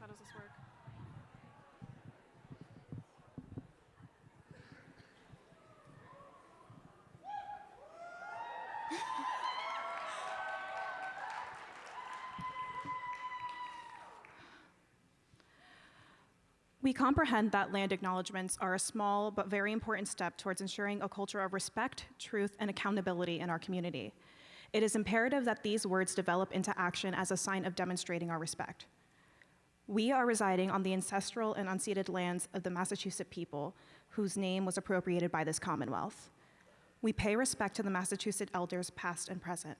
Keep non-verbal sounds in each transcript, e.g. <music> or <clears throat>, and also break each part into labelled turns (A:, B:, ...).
A: how does this work? We comprehend that land acknowledgements are a small but very important step towards ensuring a culture of respect, truth, and accountability in our community. It is imperative that these words develop into action as a sign of demonstrating our respect. We are residing on the ancestral and unceded lands of the Massachusetts people, whose name was appropriated by this Commonwealth. We pay respect to the Massachusetts elders, past and present.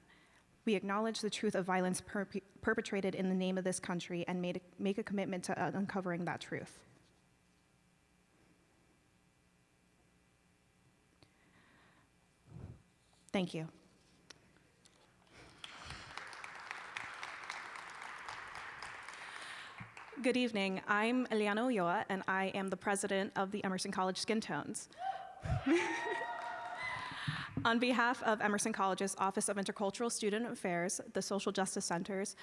A: We acknowledge the truth of violence perp- perpetrated in the name of this country and made, make a commitment to uncovering that truth. Thank you. Good evening. I'm Eliana Ulloa, and I am the president of the Emerson College Skin Tones. <laughs> On behalf of Emerson College's Office of Intercultural Student Affairs, the Social Justice Centers,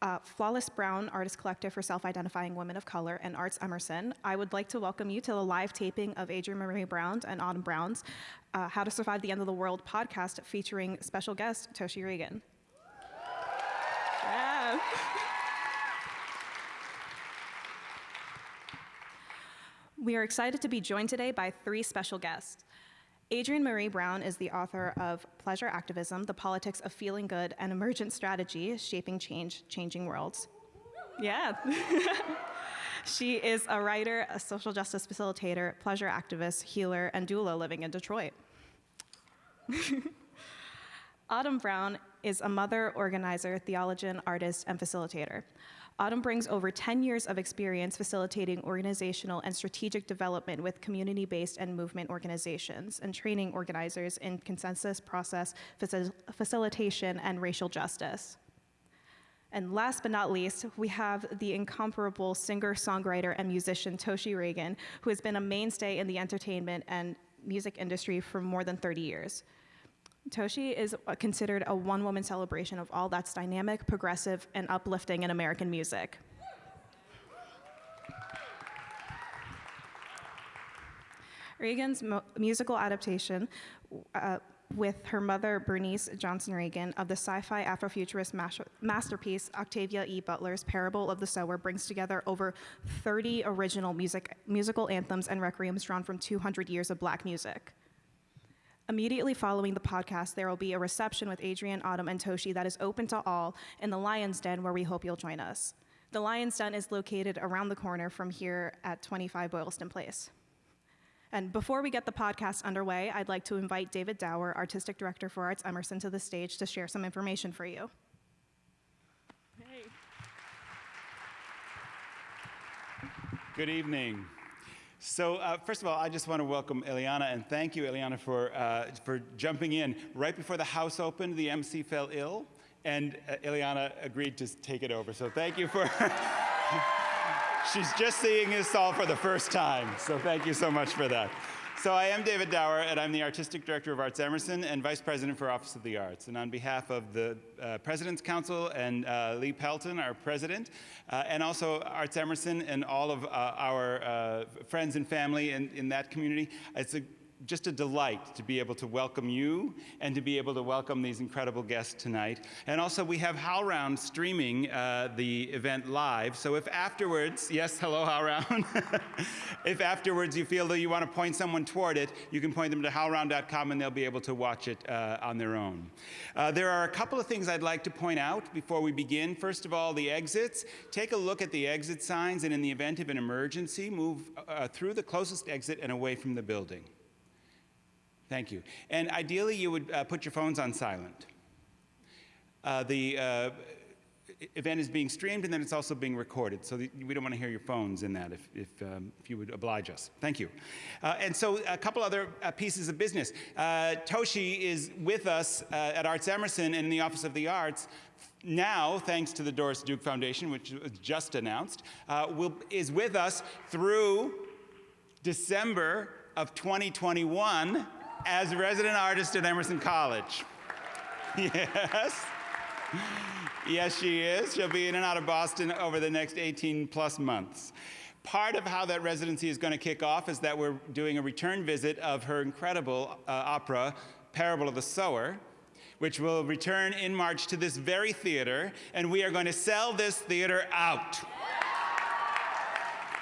A: uh, Flawless Brown Artist Collective for Self-Identifying Women of Color, and Arts Emerson, I would like to welcome you to the live taping of Adrienne Maree Brown and Autumn Brown's uh, How to Survive the End of the World podcast featuring special guest Toshi Reagon. Yeah. <laughs> We are excited to be joined today by three special guests. Adrienne Maree Brown is the author of Pleasure Activism, The Politics of Feeling Good, and Emergent Strategy, Shaping Change, Changing Worlds. Yeah. <laughs> she is a writer, a social justice facilitator, pleasure activist, healer, and doula living in Detroit. <laughs> Autumn Brown is a mother, organizer, theologian, artist, and facilitator. Autumn brings over 10 years of experience facilitating organizational and strategic development with community-based and movement organizations and training organizers in consensus process, facil facilitation, and racial justice. And last but not least, we have the incomparable singer, songwriter, and musician Toshi Reagon, who has been a mainstay in the entertainment and music industry for more than 30 years. Toshi is considered a one-woman celebration of all that's dynamic, progressive, and uplifting in American music. Reagon's musical adaptation uh, with her mother, Bernice Johnson Reagon, of the sci-fi Afrofuturist masterpiece Octavia E. Butler's Parable of the Sower brings together over 30 original music, musical anthems and requiems drawn from 200 years of black music. Immediately following the podcast, there will be a reception with Adrienne, Autumn, and Toshi that is open to all in the Lion's Den, where we hope you'll join us. The Lion's Den is located around the corner from here at 25 Boylston Place. And before we get the podcast underway, I'd like to invite David Dower, Artistic Director for Arts Emerson, to the stage to share some information for you.
B: Hey. Good evening. So uh, first of all, I just want to welcome Eliana and thank you, Eliana, for, uh, for jumping in. Right before the house opened, the MC fell ill, and uh, Eliana agreed to take it over. So thank you for, <laughs> she's just seeing this all for the first time. So thank you so much for that. So I am David Dower, and I'm the Artistic Director of Arts Emerson and Vice President for Office of the Arts. And on behalf of the uh, President's Council and uh, Lee Pelton, our President, uh, and also Arts Emerson and all of uh, our uh, friends and family in, in that community, it's a just a delight to be able to welcome you and to be able to welcome these incredible guests tonight. And also we have HowlRound streaming uh, the event live. So if afterwards, yes, hello HowlRound. <laughs> if afterwards you feel that you want to point someone toward it, you can point them to howlround.com and they'll be able to watch it uh, on their own. Uh, there are a couple of things I'd like to point out before we begin. First of all, the exits. Take a look at the exit signs and in the event of an emergency, move uh, through the closest exit and away from the building. Thank you. And ideally, you would uh, put your phones on silent. Uh, the uh, event is being streamed and then it's also being recorded. So we don't want to hear your phones in that if, if, um, if you would oblige us. Thank you. Uh, and so a couple other uh, pieces of business. Uh, Toshi is with us at Arts Emerson in the Office of the Arts now, thanks to the Doris Duke Foundation, which was just announced, will, is with us through December of 2021 as a resident artist at Emerson College. <laughs> Yes. Yes, she is. She'll be in and out of Boston over the next 18 plus months. Part of how that residency is going to kick off is that we're doing a return visit of her incredible uh, opera, Parable of the Sower, which will return in March to this very theater, and we are going to sell this theater out.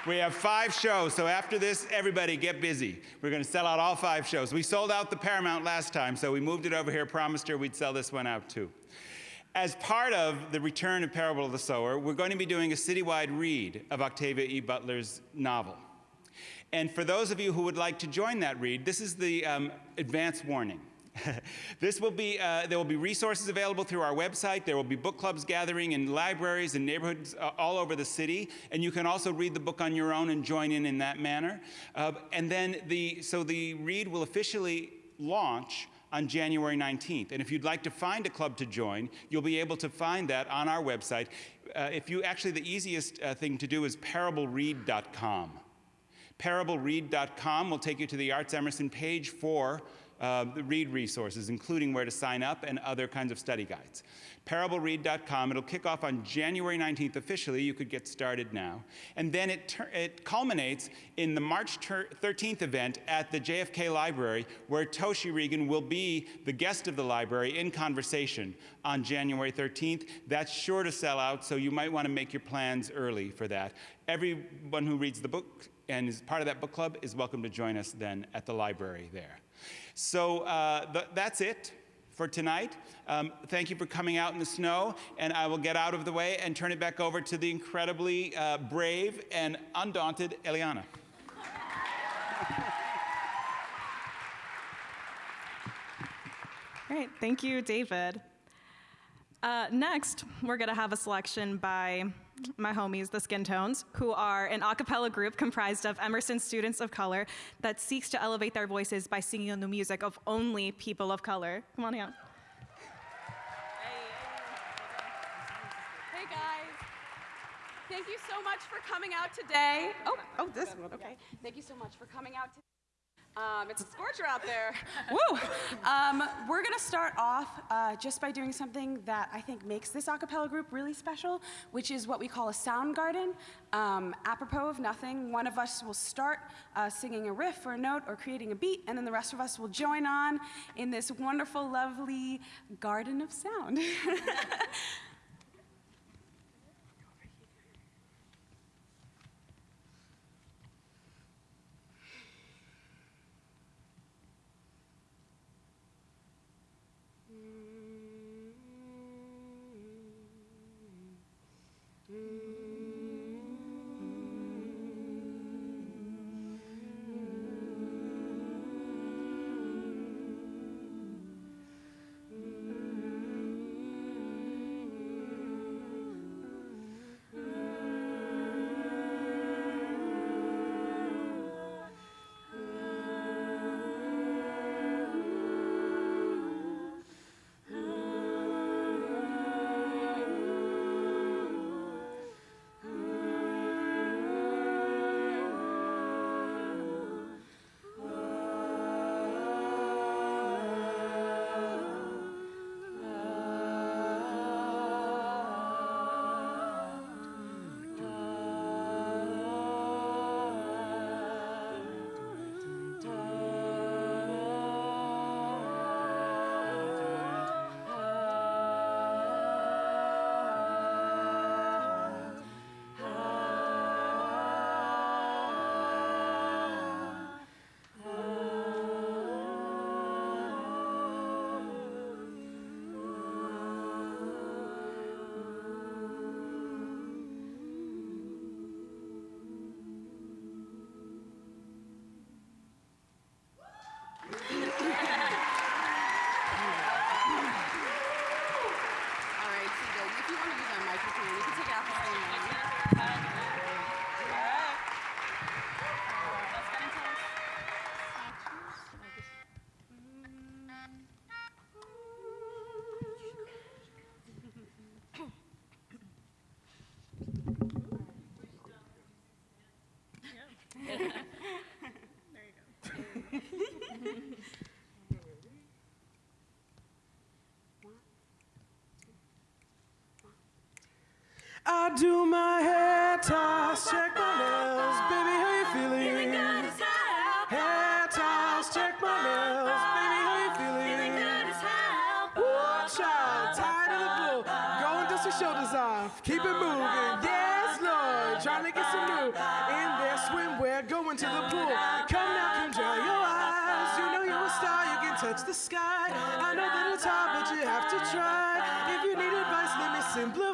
B: We have five shows, so after this, everybody get busy. We're going to sell out all five shows. We sold out the Paramount last time, so we moved it over here, promised her we'd sell this one out too. As part of the return of Parable of the Sower, we're going to be doing a citywide read of Octavia E. Butler's novel. And for those of you who would like to join that read, this is the um, advance warning. <laughs> this will be, uh, there will be resources available through our website. There will be book clubs gathering in libraries and neighborhoods uh, all over the city. And you can also read the book on your own and join in in that manner. Uh, and then the, so the read will officially launch on January 19th. And if you'd like to find a club to join, you'll be able to find that on our website. Uh, if you actually, the easiest uh, thing to do is parableread.com. Parableread.com will take you to the Arts Emerson page for uh, the read resources, including where to sign up and other kinds of study guides. Parableread.com, it'll kick off on January 19th officially. You could get started now. And then it, it culminates in the March 13th event at the JFK Library, where Toshi Reagon will be the guest of the library in conversation on January 13th. That's sure to sell out, so you might want to make your plans early for that. Everyone who reads the book and is part of that book club is welcome to join us then at the library there. So uh, th that's it for tonight. Um, thank you for coming out in the snow, and I will get out of the way and turn it back over to the incredibly uh, brave and undaunted Eliana.
A: Great, thank you, David. Uh, next, we're gonna have a selection by my homies, the Skin Tones, who are an a cappella group comprised of Emerson students of color that seeks to elevate their voices by singing on the music of only people of color. Come on out.
C: Hey guys. Thank you so much for coming out today. Oh, oh, this one. Okay. Thank you so much for coming out today. Um, it's a scorcher out there. <laughs> Woo! Um, we're going to start off uh, just by doing something that I think makes this acapella group really special, which is what we call a sound garden. Um, apropos of nothing, one of us will start uh, singing a riff or a note or creating a beat, and then the rest of us will join on in this wonderful, lovely garden of sound. <laughs> Tiles, check my nails, baby, how you feeling? Hair tiles, check my nails, baby, how you feeling? Woo, child, tired of the blue.
D: going and dust your shoulders off, keep it moving. Yes, Lord, trying to get some new. In their swimwear, going to the pool. Come now, come dry your eyes. You know you're a star, you can touch the sky. I know that it's hard, but you have to try. If you need advice, let me simply.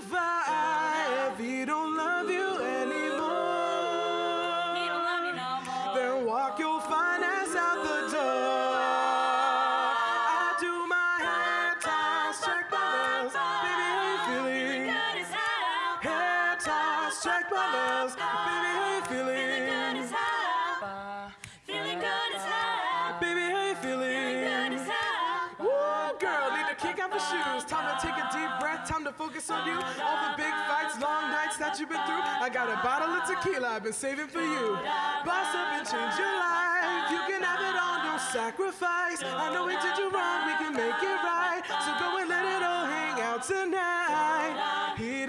D: Focus on you. All the big fights, long nights that you've been through. I got a bottle of tequila I've been saving for you. Boss up and change your life. You can have it all, no sacrifice. I know we did you wrong, we can make it right. So go and let it all hang out tonight. He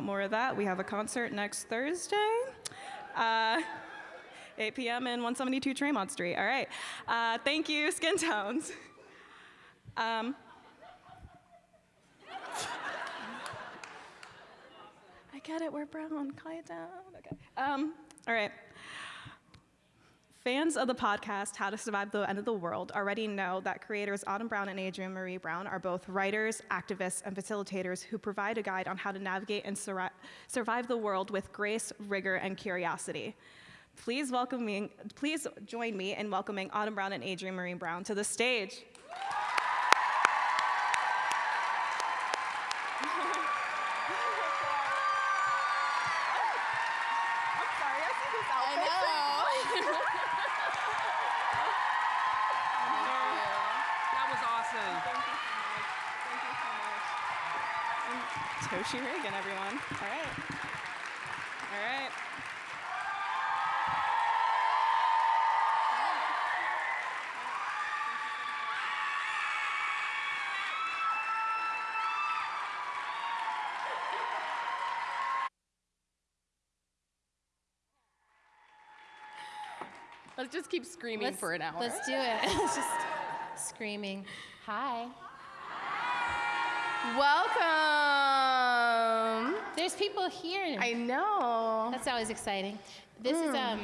A: want more of that, we have a concert next Thursday, uh, 8 p.m. in 172 Tremont Street. All right. Uh, thank you, Skin Tones. Um, I get it. We're brown. Quiet down. Okay. Um, all right. Fans of the podcast How to Survive the End of the World already know that creators Autumn Brown and Adrienne Maree Brown are both writers, activists, and facilitators who provide a guide on how to navigate and surri- survive the world with grace, rigor, and curiosity. Please welcome me, please join me in welcoming Autumn Brown and Adrienne Maree Brown to the stage. I'm sorry, I see this outfit.
E: That was awesome.
A: Toshi Reagon, everyone. All right. All right.
F: Let's just keep screaming
G: Let's-
F: for an hour.
G: Let's do it. <laughs> Just screaming. Hi.
F: Welcome.
G: There's people here.
F: I know.
G: That's always exciting. This is um,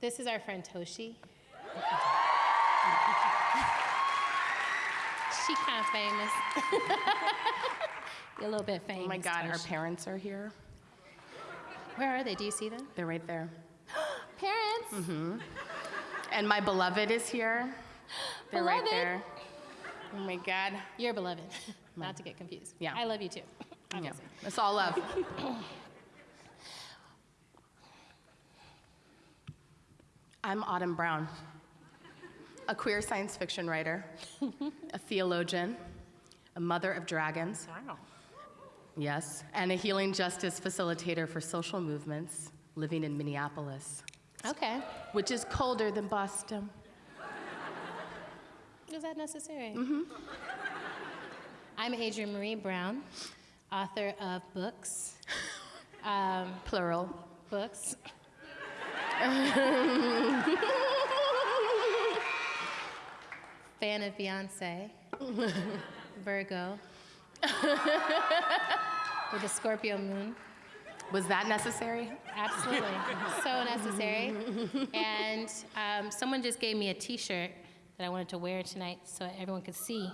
G: this is our friend Toshi. she kind of famous. You're <laughs> a little bit famous.
F: Oh my God, our
G: Toshi.
F: parents are here.
G: Where are they? Do you see them?
F: They're right there. <gasps>
G: Parents.
F: And my beloved is here. They're right there. Oh my God.
G: You're beloved. <laughs> Not to get confused.
F: Yeah.
G: I love you too. <laughs>
F: Yeah. It's all love. <laughs> I'm Autumn Brown, a queer science fiction writer, a theologian, a mother of dragons.
G: Wow.
F: Yes, and a healing justice facilitator for social movements living in Minneapolis,
G: Okay.
F: which is colder than Boston. <laughs>
G: Is that necessary? Mm-hmm. <laughs> I'm Adrienne Maree Brown, author of books, <laughs> um,
F: Plural.
G: books. Fan of Beyonce, Virgo, with a Scorpio moon.
F: Was that necessary?
G: Absolutely. <laughs> so necessary. And um, someone just gave me a t shirt that I wanted to wear tonight so everyone could see.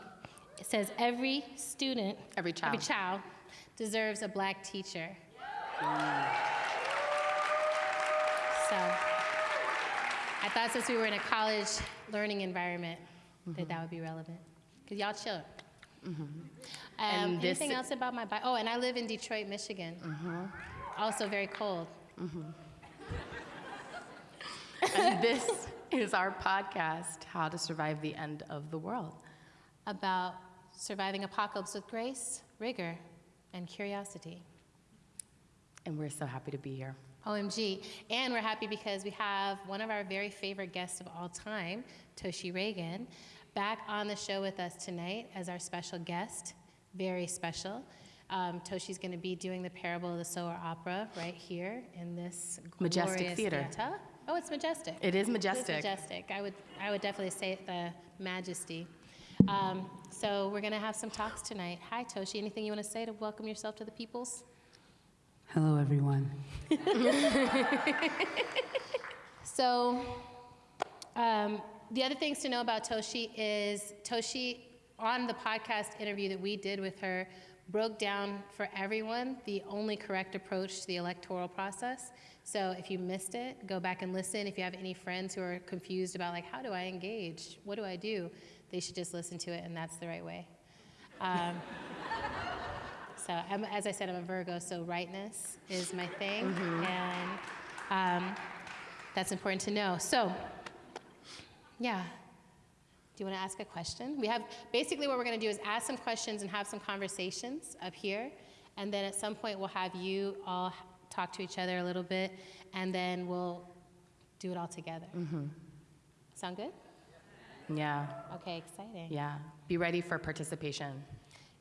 G: It says, Every student,
F: Every child.
G: every child deserves a black teacher. So I thought since we were in a college learning environment, that that would be relevant. Because y'all chill. Um,
F: And this-
G: anything else about my bio? Oh, and I live in Detroit, Michigan. Also very cold. Mm-hmm.
F: And this is our podcast, How to Survive the End of the World.
G: About surviving apocalypse with grace, rigor, and curiosity.
F: And we're so happy to be here.
G: OMG. And we're happy because we have one of our very favorite guests of all time, Toshi Reagon, back on the show with us tonight as our special guest. Very special. Um, Toshi's going to be doing the Parable of the Sower Opera right here in this
F: Majestic Theater.
G: theater. Oh, it's majestic.
F: It is majestic.
G: is majestic. I would, I would definitely say the majesty. Um, so we're going to have some talks tonight. Hi, Toshi. Anything you want to say to welcome yourself to the peoples?
E: Hello, everyone. <laughs>
G: So, um, the other things to know about Toshi is Toshi, on the podcast interview that we did with her, broke down for everyone the only correct approach to the electoral process. So, if you missed it, go back and listen. If you have any friends who are confused about, like, how do I engage? What do I do? They should just listen to it, and that's the right way. Um, <laughs> so, I'm, as I said, I'm a Virgo, so rightness is my thing. And um, that's important to know. So, yeah. Do you want to ask a question? We have basically what we're going to do is ask some questions and have some conversations up here. And then at some point, we'll have you all talk to each other a little bit, and then we'll do it all together. Mm -hmm. Sound good?
F: Yeah,
G: Okay, exciting.
F: yeah. Be ready for participation.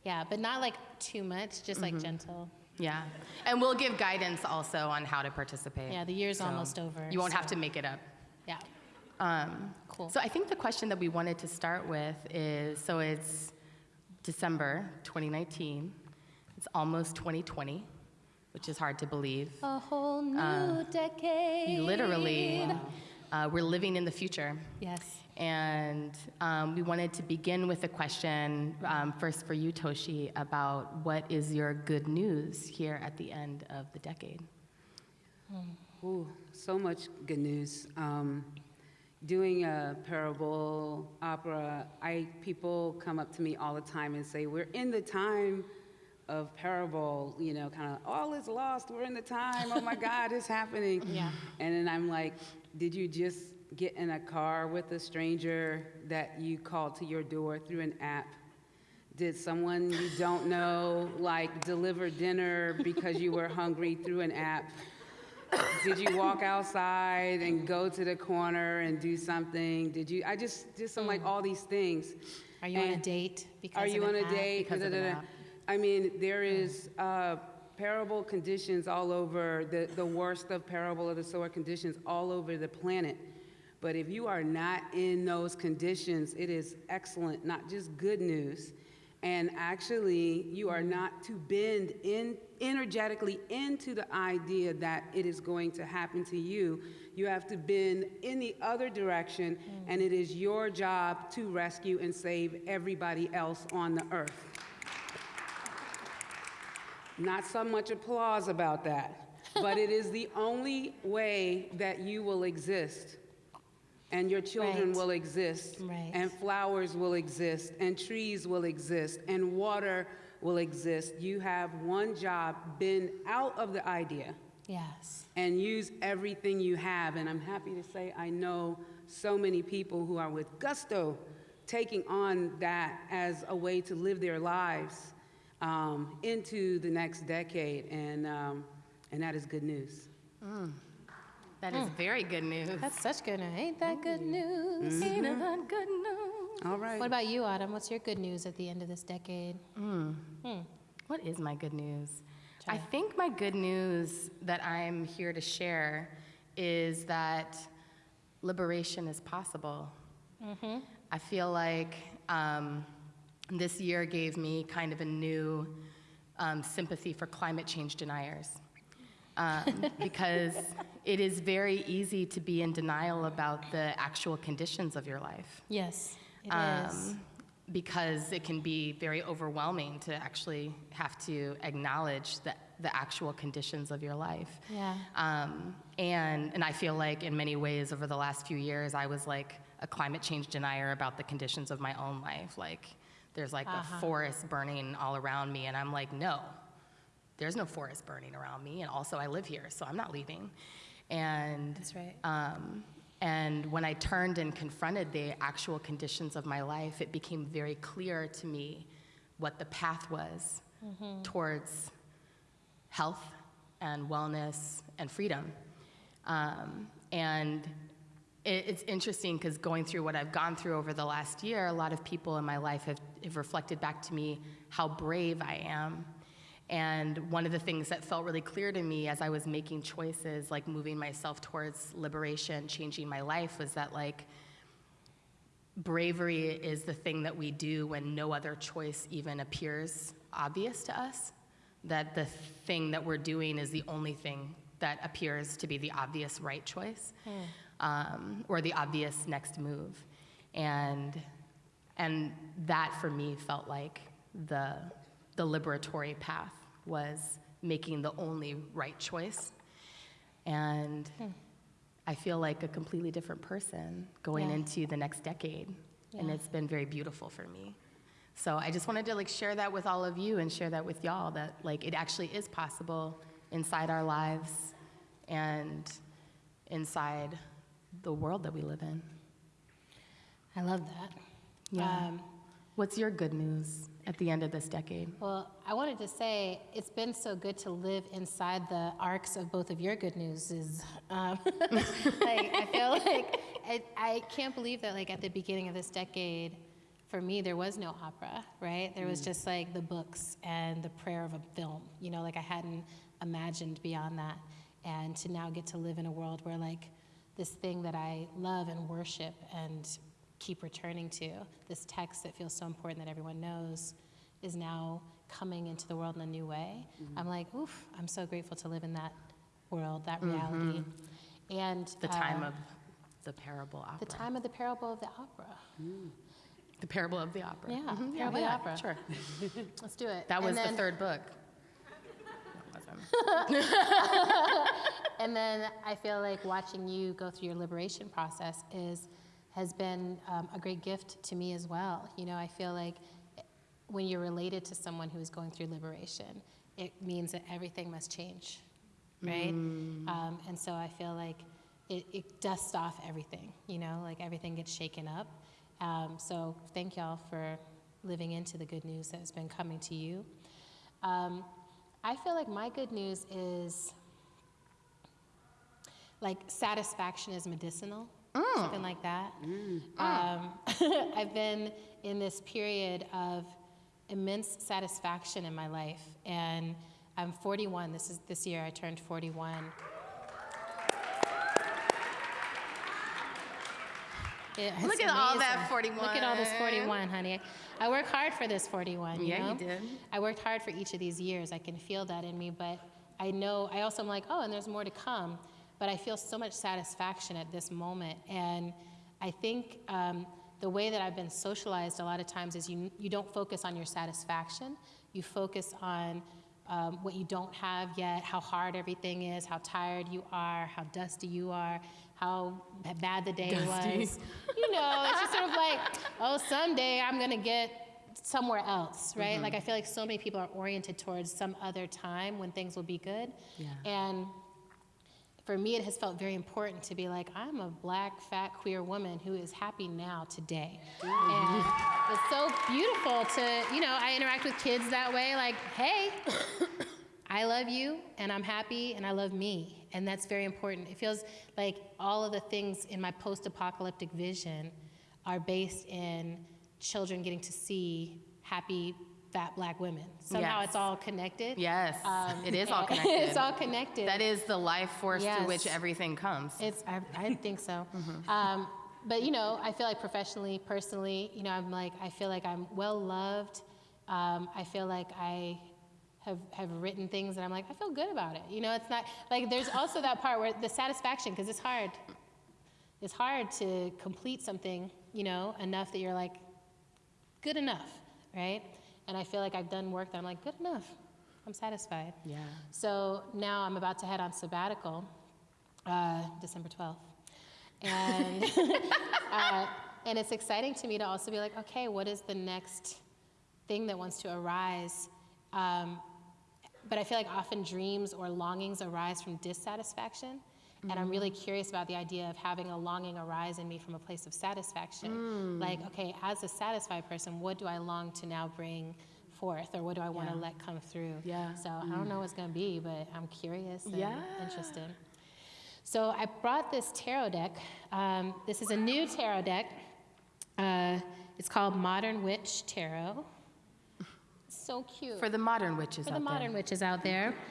G: Yeah, but not like too much, just like gentle.
F: Yeah. And we'll give guidance also on how to participate.
G: Yeah, the year's
F: So
G: almost over.
F: You won't have to make it up.
G: Yeah.
F: Um,
G: Cool.
F: So I think the question that we wanted to start with is so it's December 2019, it's almost 2020, which is hard to believe.
G: A whole new decade.
F: Literally, uh, we're living in the future.
G: Yes.
F: And um, we wanted to begin with a question, um, first for you, Toshi, about what is your good news here at the end of the decade?
E: Ooh, so much good news. Um, doing a parable opera, I people come up to me all the time and say, "We're in the time of parable." You know, kind of all is lost. We're in the time. Oh my <laughs> God, it's happening.
G: Yeah.
E: And then I'm like, "Did you just get in a car with a stranger that you called to your door through an app?" Did someone you don't know like deliver dinner because you were hungry through an app? Did you walk outside and go to the corner and do something? Did you? I just just I'm like mm. all these things.
G: Are you on a date because
E: Are you on a date?
F: Because
E: Da-da-da-da. I mean, there mm. is uh, parable conditions all over the the worst of parable of the sower conditions all over the planet. But if you are not in those conditions, it is excellent, not just good news. And actually, you are mm. not to bend in energetically into the idea that it is going to happen to you. You have to bend in the other direction, mm. and it is your job to rescue and save everybody else on the earth. Not so much applause about that, but it is the <laughs> only way that you will exist. And your children
G: Right.
E: will exist.
G: Right.
E: And flowers will exist. And trees will exist. And water will exist. You have one job been out of the idea
G: Yes.
E: and use everything you have. And I'm happy to say I know so many people who are with gusto taking on that as a way to live their lives um, into the next decade. And, um, and that is good news.
F: That is very good news.
G: That's such good news. Ain't that good news?
F: Ain't that good news?
E: All right.
G: What about you, Autumn? What's your good news at the end of this decade?
F: What is my good news? I think my good news that I'm here to share is that liberation is possible. I feel like um, this year gave me kind of a new um, sympathy for climate change deniers. Um, <laughs> because it is very easy to be in denial about the actual conditions of your life
G: Yes, it
F: um, because it can be very overwhelming to actually have to acknowledge the, the actual conditions of your life.
G: Yeah.
F: Um, and, and I feel like in many ways over the last few years, I was like a climate change denier about the conditions of my own life. Like, there's like
G: Uh-huh.
F: a forest burning all around me, and I'm like, no, there's no forest burning around me. And also, I live here, so I'm not leaving. And
G: That's right.
F: um, and when I turned and confronted the actual conditions of my life, it became very clear to me what the path was towards health and wellness and freedom. Um, and it, it's interesting because going through what I've gone through over the last year, a lot of people in my life have, have reflected back to me how brave I am. And one of the things that felt really clear to me as I was making choices, like moving myself towards liberation, changing my life, was that like bravery is the thing that we do when no other choice even appears obvious to us. That the thing that we're doing is the only thing that appears to be the obvious right choice um, or the obvious next move. And, and that for me felt like the, the liberatory path was making the only right choice. And I feel like a completely different person going
G: Yeah.
F: into the next decade. And it's been very beautiful for me. So I just wanted to like share that with all of you and share that with y'all that like it actually is possible inside our lives and inside the world that we live in.
G: I love that.
F: Yeah.
G: Um,
F: What's your good news at the end of this decade?
G: Well, I wanted to say it's been so good to live inside the arcs of both of your good newses. Um, <laughs> like I feel like I, I can't believe that like at the beginning of this decade, for me there was no opera, right? There was just like the books and the prayer of a film. You know, like I hadn't imagined beyond that, and to now get to live in a world where like this thing that I love and worship and keep returning to, this text that feels so important that everyone knows, is now coming into the world in a new way. I'm like, oof, I'm so grateful to live in that world, that reality. And
F: The time
G: uh,
F: of the parable opera.
G: the time of the parable of the opera.
F: The parable of the opera.
G: Yeah,
F: Mhm,
G: Parable of the
F: yeah,
G: Opera.
F: Sure. <laughs>
G: Let's do it.
F: That was the third book. No, it wasn't.
G: And then I feel like watching you go through your liberation process is has been um, a great gift to me as well. You know, I feel like when you're related to someone who is going through liberation, it means that everything must change, right? Um, and so I feel like it, it dusts off everything. You know, like everything gets shaken up. Um, so thank y'all for living into the good news that has been coming to you. Um, I feel like my good news is like satisfaction is medicinal, something like that. Um, <laughs> I've been in this period of immense satisfaction in my life, and I'm 41. This is this year I turned 41. It-
F: Look
G: it's
F: at all that 41.
G: Look at all this 41, honey. I work hard for this 41. You
F: Yeah, you did.
G: I worked hard for each of these years. I can feel that in me, but I know, I also am like, oh, and there's more to come. But I feel so much satisfaction at this moment. And I think um, the way that I've been socialized a lot of times is you, you don't focus on your satisfaction, you focus on um, what you don't have yet, how hard everything is, how tired you are, how dusty you are, how bad the day
F: Dusty.
G: was. You know, it's just sort of like, oh, someday I'm gonna get somewhere else, right? Like I feel like so many people are oriented towards some other time when things will be good.
F: Yeah.
G: And for me, it has felt very important to be like, I'm a black, fat, queer woman who is happy now, today. And it's so beautiful to, you know, I interact with kids that way, like, hey, <coughs> I love you and I'm happy and I love me. And that's very important. It feels like all of the things in my post apocalyptic vision are based in children getting to see happy fat black women. Somehow
F: Yes.
G: it's all connected.
F: Yes,
G: Um,
F: it is all <laughs> connected.
G: it's all connected.
F: That is the life force
G: Yes.
F: through which everything comes.
G: It's, I, I think so.
F: Mm-hmm.
G: Um, but you know, I feel like professionally, personally, you know, I'm like, I feel like I'm well loved. Um, I feel like I have, have written things and I'm like, I feel good about it. You know, it's not like there's also that part where the satisfaction, because it's hard. It's hard to complete something, you know, enough that you're like, good enough, right? And I feel like I've done work that I'm like, good enough. I'm satisfied.
F: Yeah.
G: So now I'm about to head on sabbatical, uh, December 12th. And, <laughs> uh, and it's exciting to me to also be like, okay, what is the next thing that wants to arise? Um, but I feel like often dreams or longings arise from dissatisfaction. And I'm really curious about the idea of having a longing arise in me from a place of satisfaction. Like, okay, as a satisfied person, what do I long to now bring forth, or what do I want to
F: Yeah.
G: let come through?
F: Yeah.
G: So I don't know what's going to be, but I'm curious and
F: Yeah.
G: interested. So I brought this tarot deck. Um, this is a new tarot deck. Uh, it's called Modern Witch Tarot. <laughs> So cute.
F: For the modern witches out. there.
G: For the modern witches out there. <laughs>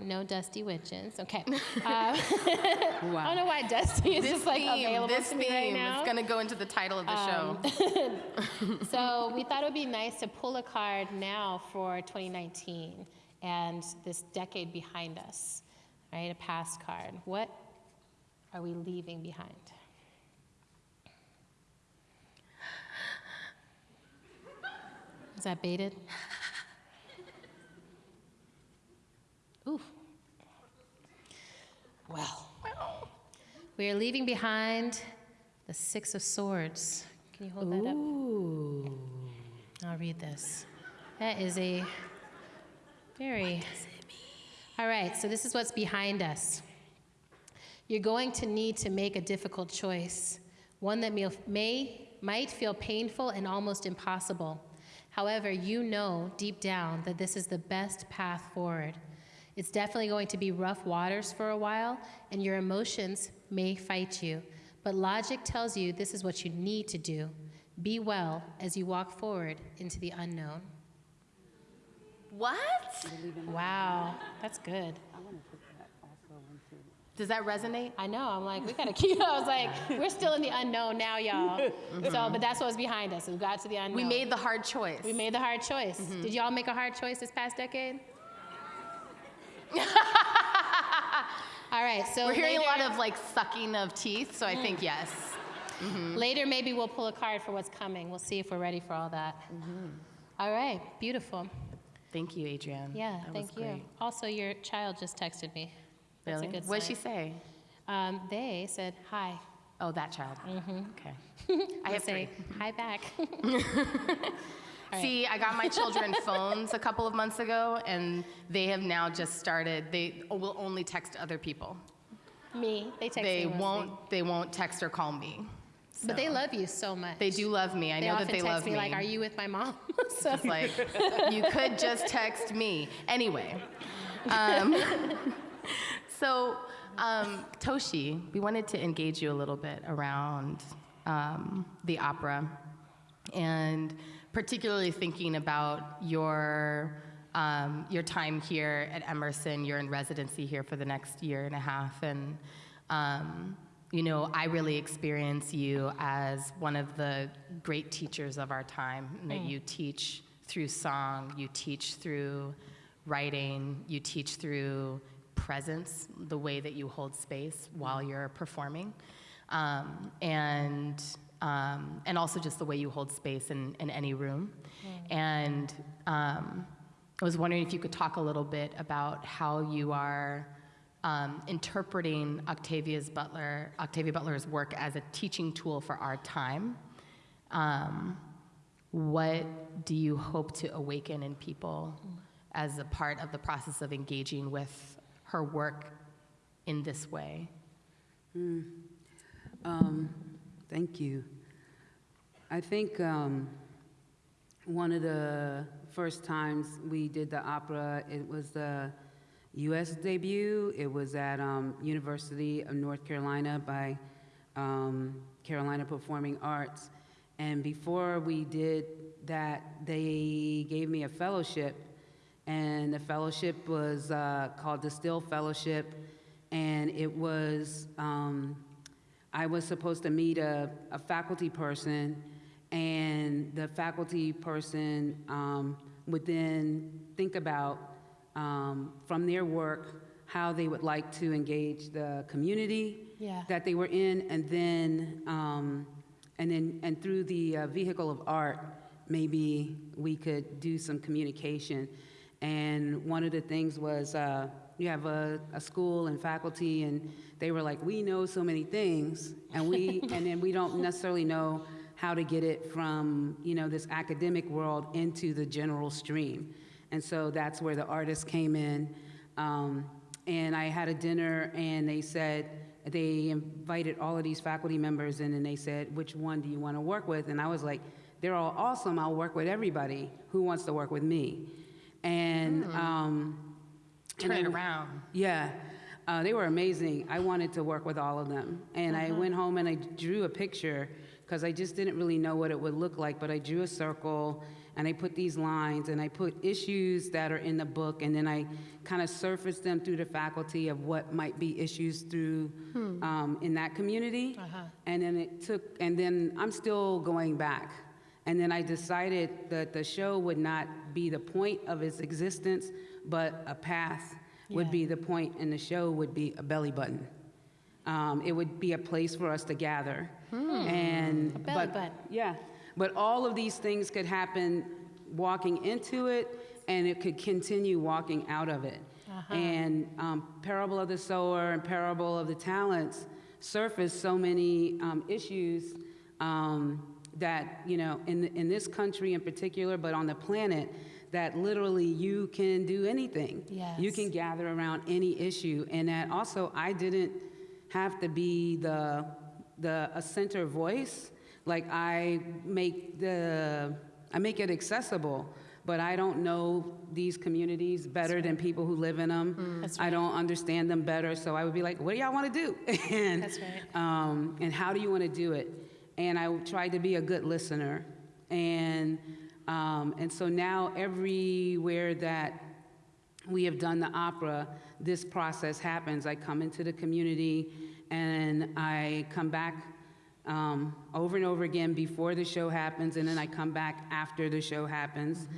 G: No dusty witches. Okay. Uh, <laughs> <laughs> I don't know why dusty is
F: This
G: just like
F: theme,
G: available
F: this
G: to me right
F: theme
G: now. Um,
F: is going to go into the title of the show. <laughs>
G: So we thought it would be nice to pull a card now for 2019 and this decade behind us, right? A past card. What are we leaving behind? Is that baited? Ooh. Well, we are leaving behind the Six of Swords. Can you hold that up?
F: Ooh.
G: I'll read this. That is a very. All right, so this is what's behind us. You're going to need to make a difficult choice, one that may, may might feel painful and almost impossible. However, you know deep down that this is the best path forward. It's definitely going to be rough waters for a while, and your emotions may fight you. But logic tells you this is what you need to do. Be well as you walk forward into the unknown.
F: What?
G: Wow, that's good.
F: Does that resonate?
G: I know. I'm like, we gotta <laughs> keep. I was like, we're still in the unknown now, y'all. Mm-hmm. So, but that's what's behind us. We got to the unknown.
F: We made the hard choice.
G: We made the hard choice. Mm-hmm. Did y'all make a hard choice this past decade? All right. So
F: We're hearing a lot of like sucking of teeth, so I think yes.
G: later. Maybe we'll pull a card for what's coming. We'll see if we're ready for all that. All right. Beautiful.
F: Thank you, Adrienne.
G: Yeah.
F: That
G: thank you.
F: great.
G: Also, your child just texted me. That's
F: Really?
G: a good
F: What did she say?
G: Um, they said hi.
F: Oh, that child.
G: Mm-hmm.
F: Okay. <laughs> I have
G: say
F: three.
G: hi back. <laughs> <laughs>
F: See, I got my children <laughs> phones a couple of months ago, and they have now just started. They will only text other people.
G: me. They text
F: They
G: me
F: won't. They won't text or call me.
G: But they love you so much.
F: They do love me. I
G: They
F: know that they
G: text
F: love
G: me, like, "Are you with my mom?" <laughs> so
F: It's like you could just text me. Anyway, um, <laughs> so um, Toshi, we wanted to engage you a little bit around um, the opera, and particularly thinking about your um, your time here at Emerson. You're in residency here for the next year and a half, and um, you know, I really experience you as one of the great teachers of our time, that you teach through song, you teach through writing, you teach through presence, the way that you hold space while you're performing, um, and um, and also just the way you hold space in, in any room. And um, I was wondering if you could talk a little bit about how you are um, interpreting Octavia's Butler, Octavia Butler's work as a teaching tool for our time. Um, what do you hope to awaken in people as a part of the process of engaging with her work in this way?
E: Um, thank you. I think um, one of the first times we did the opera, it was the U.S. debut. It was at um, University of North Carolina by um, Carolina Performing Arts. And before we did that, they gave me a fellowship. And the fellowship was uh, called the Still Fellowship. And it was, um, I was supposed to meet a, a faculty person, and the faculty person um, would then think about, um, from their work, how they would like to engage the community
G: Yeah.
E: that they were in, and then, um, and then, and through the uh, vehicle of art, maybe we could do some communication. And one of the things was, uh, you have a, a school and faculty, and they were like, we know so many things, and we, <laughs> and then we don't necessarily know how to get it from, you know, this academic world into the general stream. And so that's where the artists came in. Um, and I had a dinner, and they said, they invited all of these faculty members in, and they said, which one do you want to work with? And I was like, they're all awesome. I'll work with everybody. Who wants to work with me? And, um,
F: Turn
E: and
F: it
E: I-
F: around.
E: yeah, uh, they were amazing. I wanted to work with all of them. And I went home and I drew a picture because I just didn't really know what it would look like, but I drew a circle and I put these lines and I put issues that are in the book and then I kind of surfaced them through the faculty of what might be issues through um, in that community. And then it took, and then I'm still going back. And then I decided that the show would not be the point of its existence, but a path would be the point, and the show would be a belly button. Um, it would be a place for us to gather. And
G: A belly
E: but-
G: button.
E: Yeah, but all of these things could happen walking into it, and it could continue walking out of it. And um, Parable of the Sower and Parable of the Talents surface so many um, issues um, that, you know, in, in this country in particular, but on the planet, that literally you can do anything. You can gather around any issue, and that also I didn't have to be the the a center voice. Like I make the I make it accessible, but I don't know these communities better than people who live in them.
G: That's
E: I don't understand them better, so I would be like, "What do y'all want to do?" <laughs> and
G: That's right.
E: um, and how do you want to do it? And I tried to be a good listener, and um, and so now everywhere that we have done the opera, this process happens. I come into the community and I come back um, over and over again before the show happens, and then I come back after the show happens.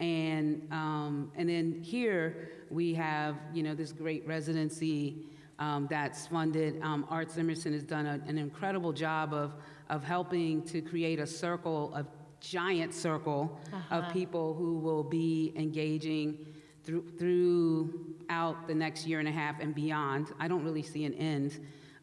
E: And, um, and then here we have, you know, this great residency um, that's funded. Um, Arts Emerson has done a, an incredible job of, of helping to create a circle, a giant circle of people who will be engaging through, throughout the next year and a half and beyond. I don't really see an end.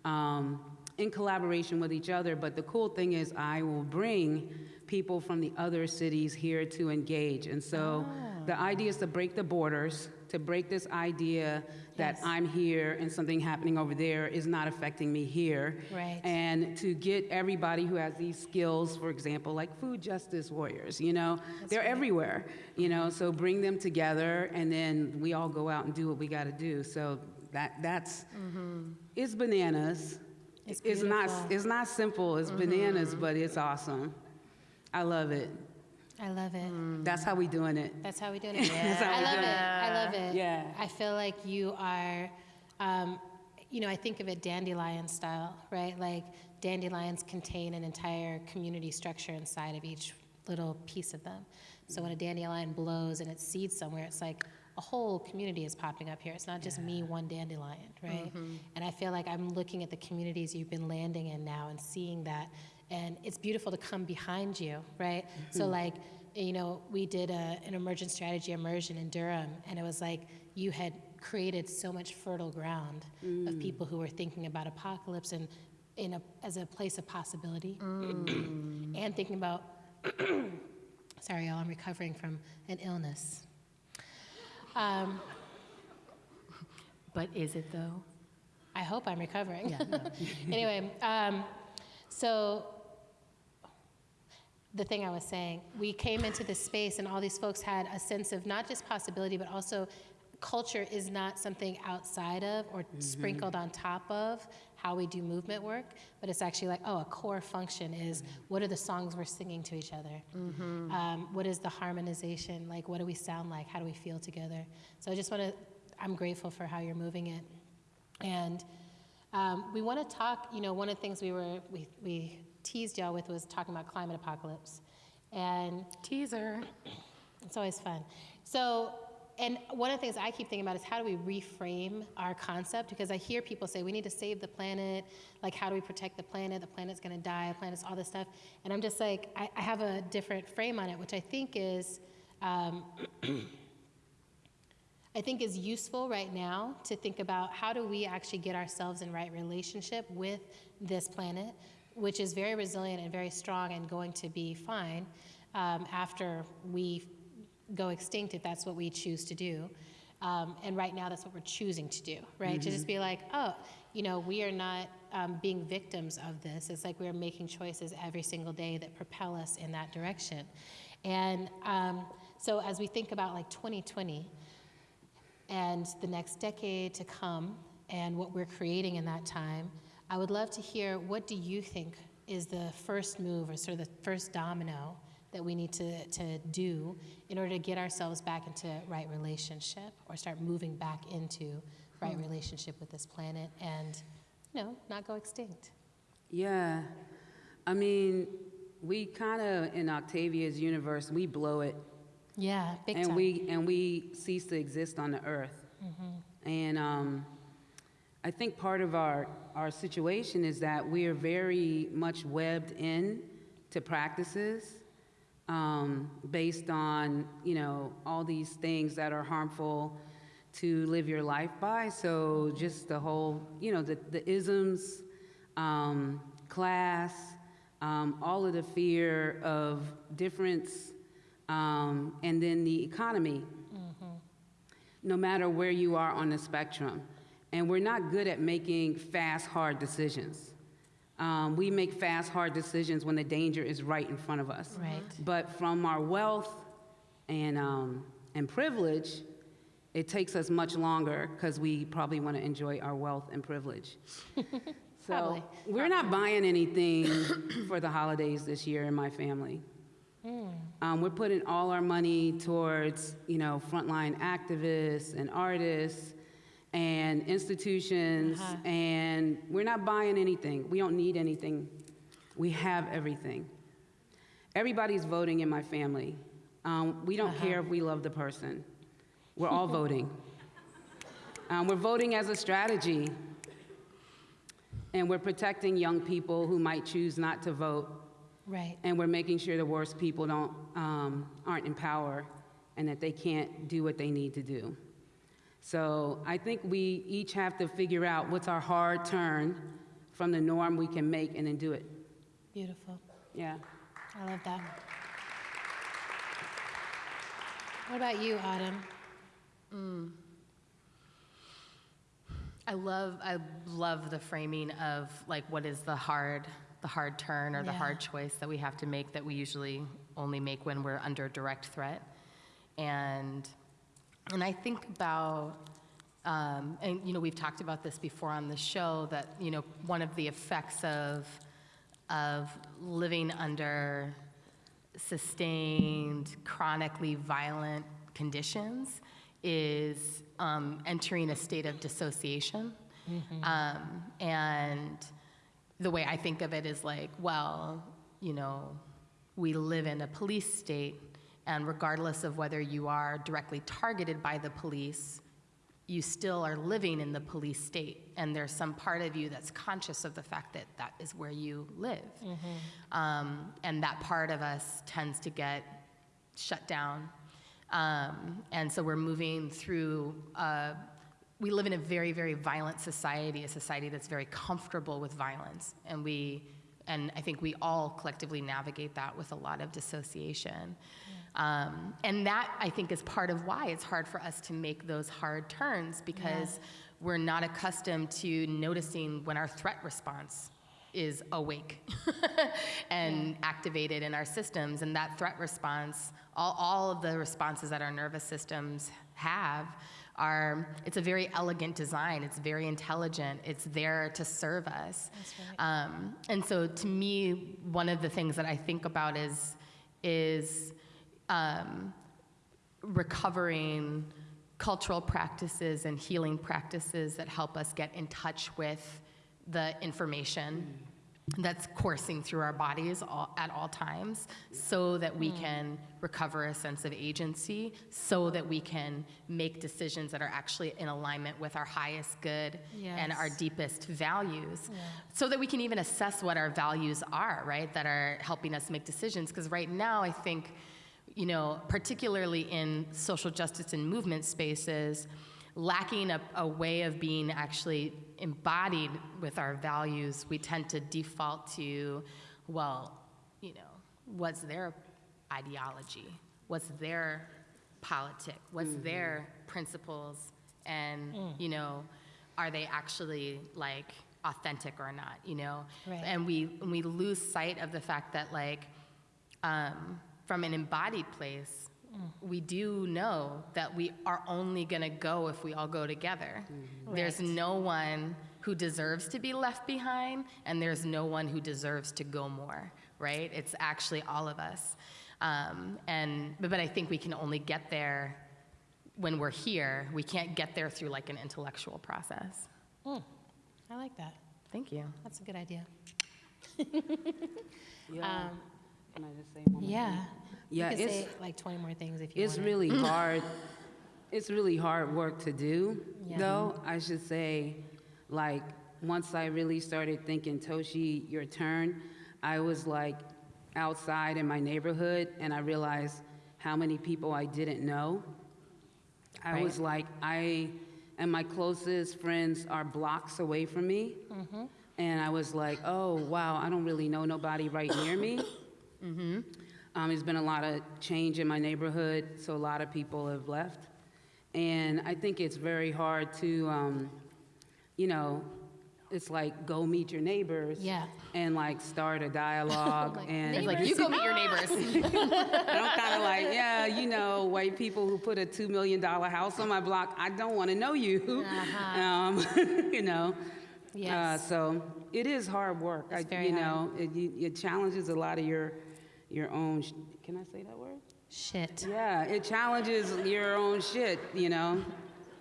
E: Um, in collaboration with each other, but the cool thing is I will bring people from the other cities here to engage. And so the idea is to break the borders, to break this idea that
G: Yes.
E: I'm here and something happening over there is not affecting me here.
G: Right.
E: And to get everybody who has these skills, for example, like food justice warriors, you know, they're everywhere, you know, so bring them together and then we all go out and do what we got to do. So that that's it's bananas.
G: It's
E: not it's not simple. It's bananas, but it's awesome. I love it.
G: I love it.
E: That's how we doing it.
G: That's how we do <laughs> it.
E: That's how
G: I
E: we
G: love it.
E: it.
G: I love it.
E: Yeah.
G: I feel like you are, um, you know, I think of it dandelion style, right? Like dandelions contain an entire community structure inside of each little piece of them. So when a dandelion blows and it seeds somewhere, it's like a whole community is popping up here. It's not just me, one dandelion, right? Mm-hmm. And I feel like I'm looking at the communities you've been landing in now and seeing that. And it's beautiful to come behind you, right? So, mm-hmm. like, you know, we did a, an emergent strategy immersion in Durham, and it was like you had created so much fertile ground of mm. people who were thinking about apocalypse and in a, as a place of possibility, mm. and thinking about. <coughs> sorry, y'all, I'm recovering from an illness. Um,
F: But is it though?
G: I hope I'm recovering. <laughs> anyway, um, so the thing I was saying, we came into this space and all these folks had a sense of not just possibility, but also culture is not something outside of or sprinkled on top of how we do movement work, but it's actually like, oh, a core function is what are the songs we're singing to each other? Um, what is the harmonization? Like, what do we sound like? How do we feel together? So I just want to, I'm grateful for how you're moving it. And um, we want to talk, you know, one of the things we were, we, we teased y'all with was talking about climate apocalypse. And
F: Teaser. <coughs>
G: it's always fun. So, and one of the things I keep thinking about is how do we reframe our concept? Because I hear people say we need to save the planet. Like, how do we protect the planet? The planet's going to die. The planet's all this stuff. And I'm just like, I, I have a different frame on it, which I think is. Um, <clears throat> I think is useful right now to think about how do we actually get ourselves in right relationship with this planet, which is very resilient and very strong and going to be fine um, after we go extinct if that's what we choose to do. Um, and right now, that's what we're choosing to do, right? To just be like, oh, you know, we are not um, being victims of this. It's like we're making choices every single day that propel us in that direction. And um, so, as we think about like 2020, and the next decade to come and what we're creating in that time, I would love to hear what do you think is the first move or sort of the first domino that we need to, to do in order to get ourselves back into right relationship or start moving back into right relationship with this planet and, you know, not go extinct.
E: Yeah. I mean, we kind of, in Octavia's universe, we blow it.
G: Yeah, big
E: and
G: time.
E: we and we cease to exist on the earth. And um, I think part of our our situation is that we are very much webbed in to practices um, based on you know all these things that are harmful to live your life by. So just the whole you know the the isms, um, class, um, all of the fear of difference um, and then the economy, no matter where you are on the spectrum. And we're not good at making fast, hard decisions. Um, we make fast, hard decisions when the danger is right in front of us.
G: Right.
E: But from our wealth and, um, and privilege, it takes us much longer because we probably want to enjoy our wealth and privilege. <laughs> so
G: Probably.
E: we're not buying anything <coughs> for the holidays this year in my family. Um, we're putting all our money towards, you know, frontline activists and artists and institutions,
G: Uh-huh.
E: and we're not buying anything. We don't need anything. We have everything. Everybody's voting in my family. Um, we don't care if we love the person. We're all <laughs> voting. Um, we're voting as a strategy, and we're protecting young people who might choose not to vote
G: Right.
E: and we're making sure the worst people don't, um, aren't in power and that they can't do what they need to do. So I think we each have to figure out what's our hard turn from the norm we can make and then do it.
G: Beautiful.
E: Yeah.
G: I love that. What about you, Autumn? Mm.
F: I love I love the framing of like what is the hard the hard turn or the hard choice that we have to make that we usually only make when we're under direct threat. And and I think about um, and you know we've talked about this before on the show that you know one of the effects of of living under sustained, chronically violent conditions is um, entering a state of dissociation. Um, and the way I think of it is like, well, you know, we live in a police state, and regardless of whether you are directly targeted by the police, you still are living in the police state, and there's some part of you that's conscious of the fact that that is where you live. Um, and that part of us tends to get shut down. Um, and so we're moving through, uh, we live in a very, very violent society, a society that's very comfortable with violence. And we, and I think we all collectively navigate that with a lot of dissociation. Um, and that, I think, is part of why it's hard for us to make those hard turns because we're not accustomed to noticing when our threat response is awake <laughs> and activated in our systems. And that threat response, all, all of the responses that our nervous systems have, are it's a very elegant design. It's very intelligent. It's there to serve us. Um, and so, to me, one of the things that I think about is is um, recovering cultural practices and healing practices that help us get in touch with the information that's coursing through our bodies all, at all times so that we can recover a sense of agency, so that we can make decisions that are actually in alignment with our highest good and our deepest values, so that we can even assess what our values are, right, that are helping us make decisions. Because right now, I think, you know, particularly in social justice and movement spaces, lacking a, a way of being actually embodied with our values, we tend to default to, well, you know, what's their ideology? What's their politic? What's their principles? And, you know, are they actually like authentic or not, you know?
G: Right.
F: And we, and we lose sight of the fact that, like, um, from an embodied place, we do know that we are only going to go if we all go together. Mm-hmm. There's
G: Right.
F: no one who deserves to be left behind, and there's no one who deserves to go more, right? It's actually all of us. Um, and, but, but I think we can only get there when we're here. We can't get there through like an intellectual process. Hmm.
G: I like that.
F: Thank you.
G: That's a good idea. <laughs>
E: Yeah. Um, can I just say one more thing?
G: Yeah. You say like 20 more things if you
E: It's
G: want.
E: really <laughs> hard. It's really hard work to do,
G: Yeah.
E: though. I should say, like, once I really started thinking, Toshi, your turn, I was like outside in my neighborhood and I realized how many people I didn't know. I
F: Right.
E: was like, I and my closest friends are blocks away from me. Mm-hmm. And I was like, oh, wow, I don't really know nobody right near me. <coughs> Mm-hmm. Um, there's been a lot of change in my neighborhood, so a lot of people have left. And I think it's very hard to, um, you know, it's like go meet your neighbors.
G: Yeah.
E: And like start a dialogue. <laughs>
G: Like,
E: and
F: It's like, you go meet your neighbors.
E: and <laughs> I'm kind of like, yeah, you know, white people who put a $2 million house on my block, I don't want to know you. <laughs> Um, you know? Uh,
G: Yes.
E: so it is hard work.
G: It's
E: I,
G: very
E: you know, it, it challenges a lot of your, your own, sh- can I say that word?
G: Shit.
E: Yeah, it challenges your own shit, you know,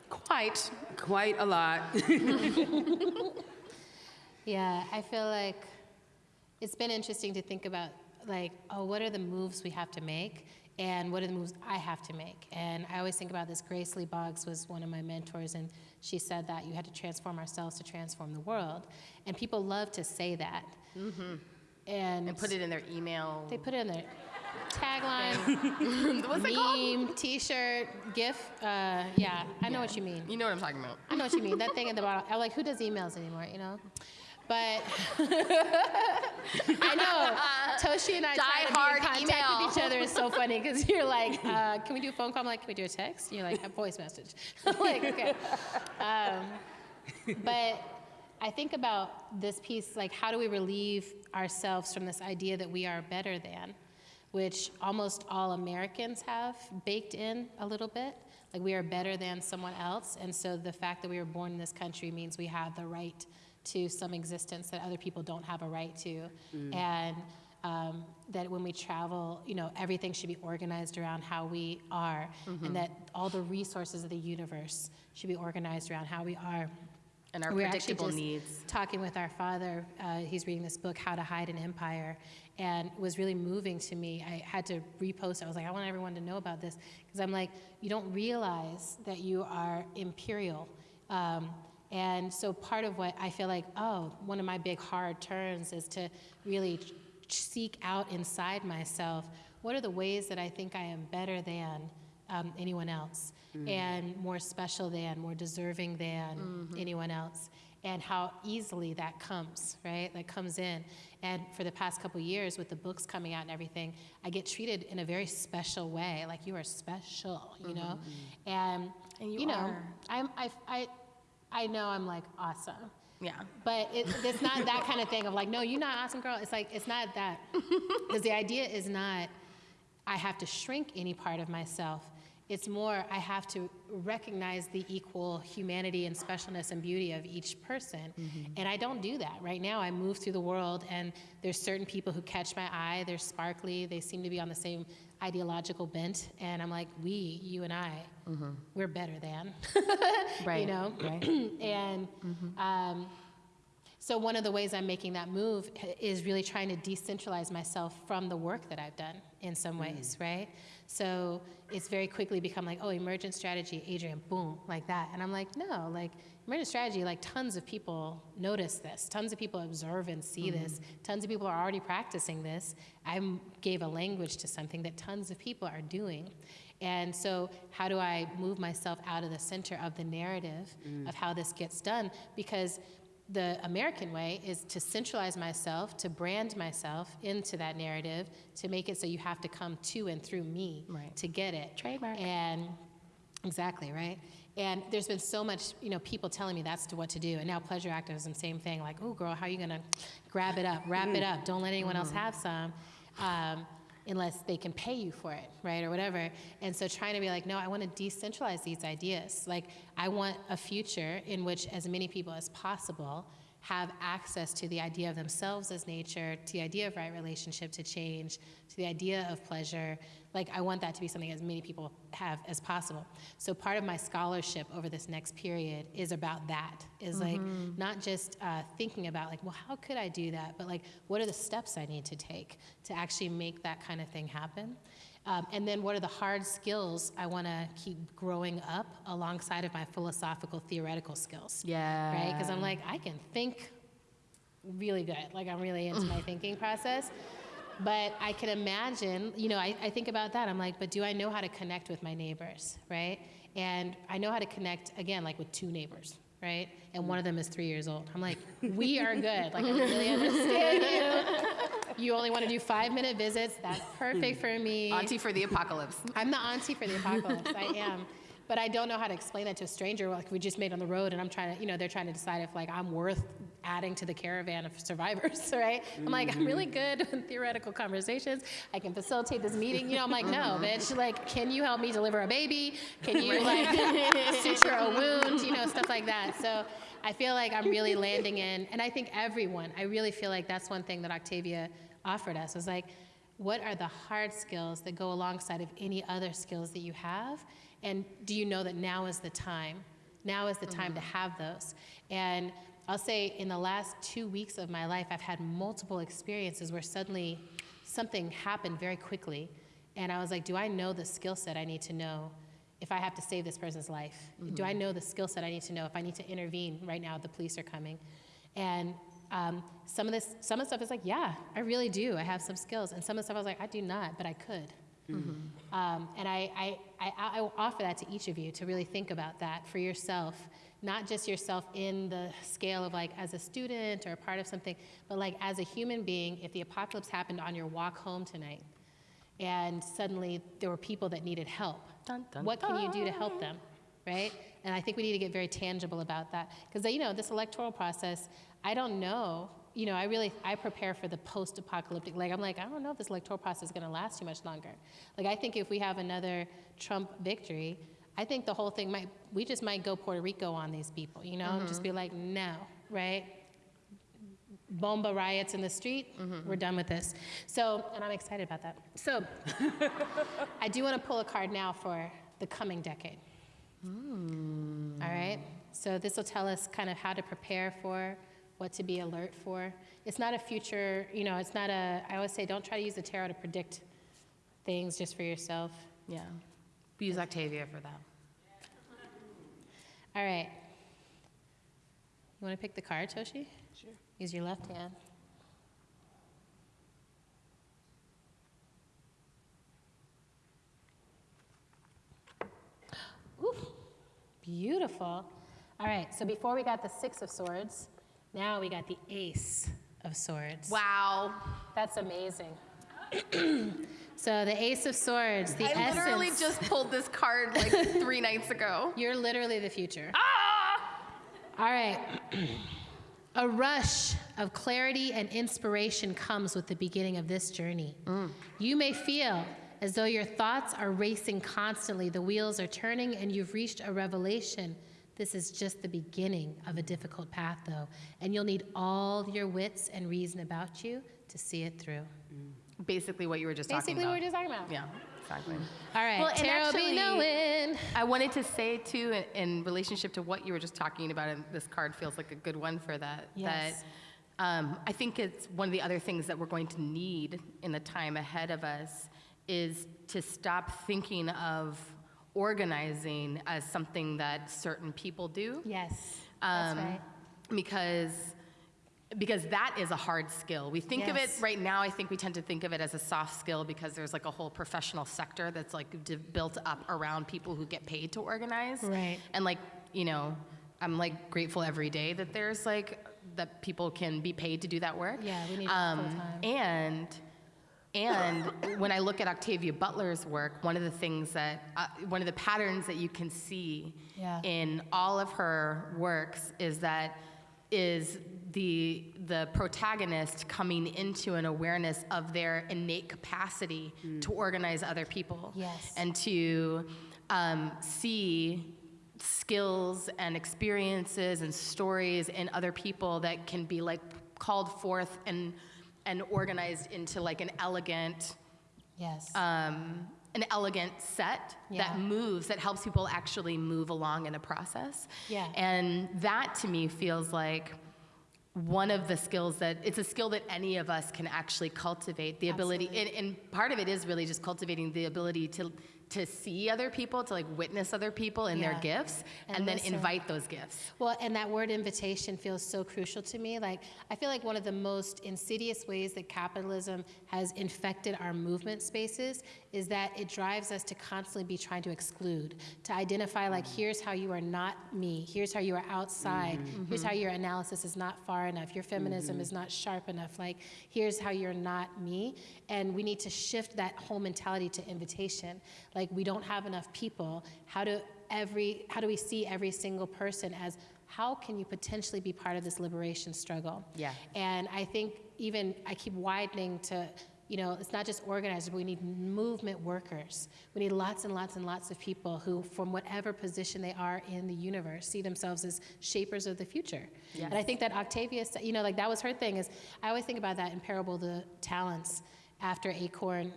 F: Quite.
E: quite a lot. <laughs>
G: Yeah, I feel like it's been interesting to think about like, oh, what are the moves we have to make? And what are the moves I have to make? And I always think about this. Grace Lee Boggs was one of my mentors, and she said that you had to transform ourselves to transform the world. And people love to say that. Mm-hmm. And,
F: And put it in their email.
G: They put it in their tagline, <laughs>
F: What's it called?
G: meme, T-shirt, GIF. Uh, yeah, I know what you mean.
F: You know what I'm talking about.
G: I know what you mean. That thing at the bottom. I'm like, who does emails anymore? You know. But <laughs> I know Toshi and I try to be
F: Die-hard
G: in contact
F: email.
G: with each other. It's so funny because you're like, uh, "Can we do a phone call?" I'm like, "Can we do a text?" And you're like, "A voice message." <laughs> I'm like, okay. Um, but I think about this piece, like, how do we relieve ourselves from this idea that we are better than, which almost all Americans have baked in a little bit. Like, we are better than someone else. And so the fact that we were born in this country means we have the right to some existence that other people don't have a right to. And um, that when we travel, you know, everything should be organized around how we are, and that all the resources of the universe should be organized around how we are.
F: And our
G: We're actually
F: predictable
G: just
F: needs.
G: Talking with our father, uh, he's reading this book, How to Hide an Empire, and was really moving to me. I had to repost. it. I was like, I want everyone to know about this because I'm like, you don't realize that you are imperial. Um, and so part of what I feel like, oh, one of my big hard turns is to really seek out inside myself what are the ways that I think I am better than um, anyone else mm. and more special than, more deserving than mm-hmm. anyone else, and how easily that comes, right? That comes in. And for the past couple years, with the books coming out and everything, I get treated in a very special way, like you are special, you mm-hmm. know? And,
F: And you
G: know,
F: are.
G: I'm, I, I, I know I'm like awesome.
F: Yeah.
G: But it, it's not that kind of thing of like, no, you're not awesome, girl. It's like, it's not that. <laughs> Because the idea is not, I have to shrink any part of myself. It's more, I have to recognize the equal humanity and specialness and beauty of each person. Mm-hmm. And I don't do that. Right now, I move through the world, and there's certain people who catch my eye. They're sparkly, they seem to be on the same ideological bent. And I'm like, we, you and I, mm-hmm. we're better than. <laughs>
F: Right.
G: You know?
F: Right. <clears throat>
G: and mm-hmm. um, so one of the ways I'm making that move is really trying to decentralize myself from the work that I've done in some mm. ways, right? So it's very quickly become like, oh, emergent strategy, Adrienne, boom, like that. And I'm like, no, like emergent strategy, like tons of people notice this, tons of people observe and see mm-hmm. this, tons of people are already practicing this. I gave a language to something that tons of people are doing. And so, how do I move myself out of the center of the narrative mm. of how this gets done? Because the American way is to centralize myself, to brand myself into that narrative, to make it so you have to come to and through me
F: Right.
G: to get it.
F: Trademark.
G: And exactly, right? And there's been so much, you know, people telling me that's to what to do. And now pleasure activism, same thing. Like, oh, girl, how are you gonna grab it up, wrap it up? Don't let anyone else have some. Um, unless they can pay you for it, right, or whatever. And so trying to be like, no, I want to decentralize these ideas. Like, I want a future in which as many people as possible have access to the idea of themselves as nature, to the idea of right relationship to change, to the idea of pleasure. Like, I want that to be something as many people have as possible. So, part of my scholarship over this next period is about that. Is like not just uh, thinking about like, well, how could I do that? But like, what are the steps I need to take to actually make that kind of thing happen? Um, and then, what are the hard skills I want to keep growing up alongside of my philosophical, theoretical skills?
F: Yeah.
G: Right? Because I'm like, I can think really good. Like, I'm really into my <sighs> thinking process. But I can imagine, you know, I, I think about that. I'm like, but do I know how to connect with my neighbors, right? And I know how to connect, again, like with two neighbors, right? And mm. one of them is three years old. I'm like, <laughs> we are good. Like, I really understand you. You only want to do five minute visits. That's perfect hmm. for me.
F: Auntie for the apocalypse.
G: I'm the auntie for the apocalypse. I am. But I don't know how to explain that to a stranger. Like we just made on the road, and I'm trying to, you know, they're trying to decide if like I'm worth adding to the caravan of survivors, <laughs> right? I'm like, I'm really mm-hmm. good in theoretical conversations. I can facilitate this meeting. You know, I'm like, no, mm-hmm. bitch. Like, can you help me deliver a baby? Can you like <laughs> suture a wound? You know, stuff like that. So. I feel like I'm really landing in, and I think everyone, I really feel like that's one thing that Octavia offered us was like, what are the hard skills that go alongside of any other skills that you have? And do you know that now is the time? Now is the time to have those. And I'll say in the last two weeks of my life, I've had multiple experiences where suddenly something happened very quickly. And I was like, do I know the skill set I need to know if I have to save this person's life? Do I know the skill set I need to know if I need to intervene right now? The police are coming. And um, some of this, some of the stuff is like, yeah, I really do. I have some skills. And some of the stuff I was like, I do not, but I could. Um, and I, I, I, I offer that to each of you to really think about that for yourself, not just yourself in the scale of like as a student or a part of something, but like as a human being, if the apocalypse happened on your walk home tonight and suddenly there were people that needed help,
F: Dun, dun,
G: what can you do to help them, right? And I think we need to get very tangible about that because you know this electoral process. I don't know. You know, I really I prepare for the post-apocalyptic. Like I'm like I don't know if this electoral process is going to last too much longer. Like I think if we have another Trump victory, I think the whole thing might we just might go Puerto Rico on these people. You know, and just be mm-hmm. like no, right? Bomba riots in the street. Mm-hmm. We're done with this. So, and I'm excited about that. So, <laughs> I do want to pull a card now for the coming decade. Hmm. All right. So this will tell us kind of how to prepare for, what to be alert for. It's not a future. You know, it's not a. I always say, don't try to use the tarot to predict things just for yourself.
F: Yeah. We use Octavia for that.
G: All right. You want to pick the card, Toshi? Sure. Use your left hand. Ooh, beautiful. All right, so before we got the Six of Swords, now we got the Ace of Swords.
F: Wow.
G: That's amazing. <clears throat> so the Ace of Swords, the essence.
F: I
G: essence.
F: literally just pulled this card like <laughs> three nights ago.
G: You're literally the future.
F: Ah!
G: All right. <clears throat> A rush of clarity and inspiration comes with the beginning of this journey. You may feel as though your thoughts are racing constantly. The wheels are turning, and you've reached a revelation. This is just the beginning of a difficult path, though, and you'll need all your wits and reason about you to see it through.
F: Basically, what you were just talking about.
G: Basically, what we're just talking about.
F: Yeah, exactly.
G: All right,
F: Well, and
G: Tara
F: actually-
G: knowing.
F: I wanted to say too, in, in relationship to what you were just talking about, and this card feels like a good one for that.
G: Yes.
F: That um, I think it's one of the other things that we're going to need in the time ahead of us is to stop thinking of organizing as something that certain people do.
G: Yes, that's
F: Um,
G: right.
F: Because because that is a hard skill. We think of it right now. I think we tend to think of it as a soft skill because there's like a whole professional sector that's like d- built up around people who get paid to organize.
G: Right.
F: And like you know, I'm like grateful every day that there's like that people can be paid to do that work.
G: Yeah, we need
F: um,
G: full-time.
F: And and when I look at Octavia Butler's work, one of the things that, uh, one of the patterns that you can see
G: Yeah.
F: in all of her works is that is the the protagonist coming into an awareness of their innate capacity to organize other people
G: Yes.
F: and to um, see skills and experiences and stories in other people that can be like called forth and and organized into like an elegant
G: Yes.
F: um, an elegant set
G: Yeah.
F: that moves that helps people actually move along in a process
G: Yeah.
F: and that to me feels like one of the skills that it's a skill that any of us can actually cultivate the ability and, and part of it is really just cultivating the ability to to see other people to like witness other people and their gifts
G: And
F: and, then
G: listen.
F: invite those gifts
G: Well, and that word invitation feels so crucial to me. Like, I feel like one of the most insidious ways that capitalism has infected our movement spaces is that it drives us to constantly be trying to exclude, to identify, like, mm. here's how you are not me, here's how you are outside, mm-hmm. here's how mm-hmm. your analysis is not far enough, your feminism mm-hmm. is not sharp enough, like, here's how you're not me. And we need to shift that whole mentality to invitation. Like, we don't have enough people. How do every how do we see every single person as how can you potentially be part of this liberation struggle
F: Yeah.
G: and i think even i keep widening to you know it's not just organizers but we need movement workers. We need lots and lots and lots of people who from whatever position they are in the universe see themselves as shapers of the future. And i think that octavia you know like that was her thing is i always think about that in parable the talents after acorn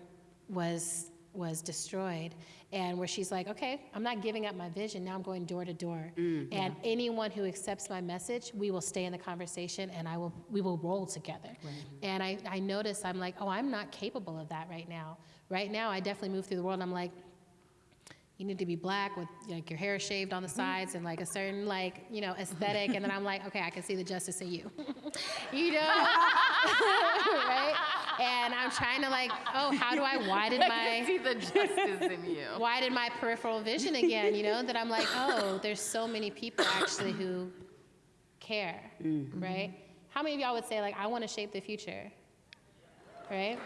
G: was was destroyed and where she's like okay i'm not giving up my vision. Now i'm going door to door. Mm-hmm. And anyone who accepts my message we will stay in the conversation and i will we will roll together. And I, I notice i'm like oh i'm not capable of that right now. Right now i definitely move through the world. And i'm like you need to be black with like your hair shaved on the mm-hmm. sides and like a certain like you know aesthetic and then i'm like okay i can see the justice in you. <laughs> You know? <laughs> Right? And i'm trying to like oh how do i widen my
F: see the justice in you. <laughs>
G: widen my peripheral vision again you know that i'm like oh there's so many people actually who care. Mm-hmm. Right? How many of y'all would say like i want to shape the future? Right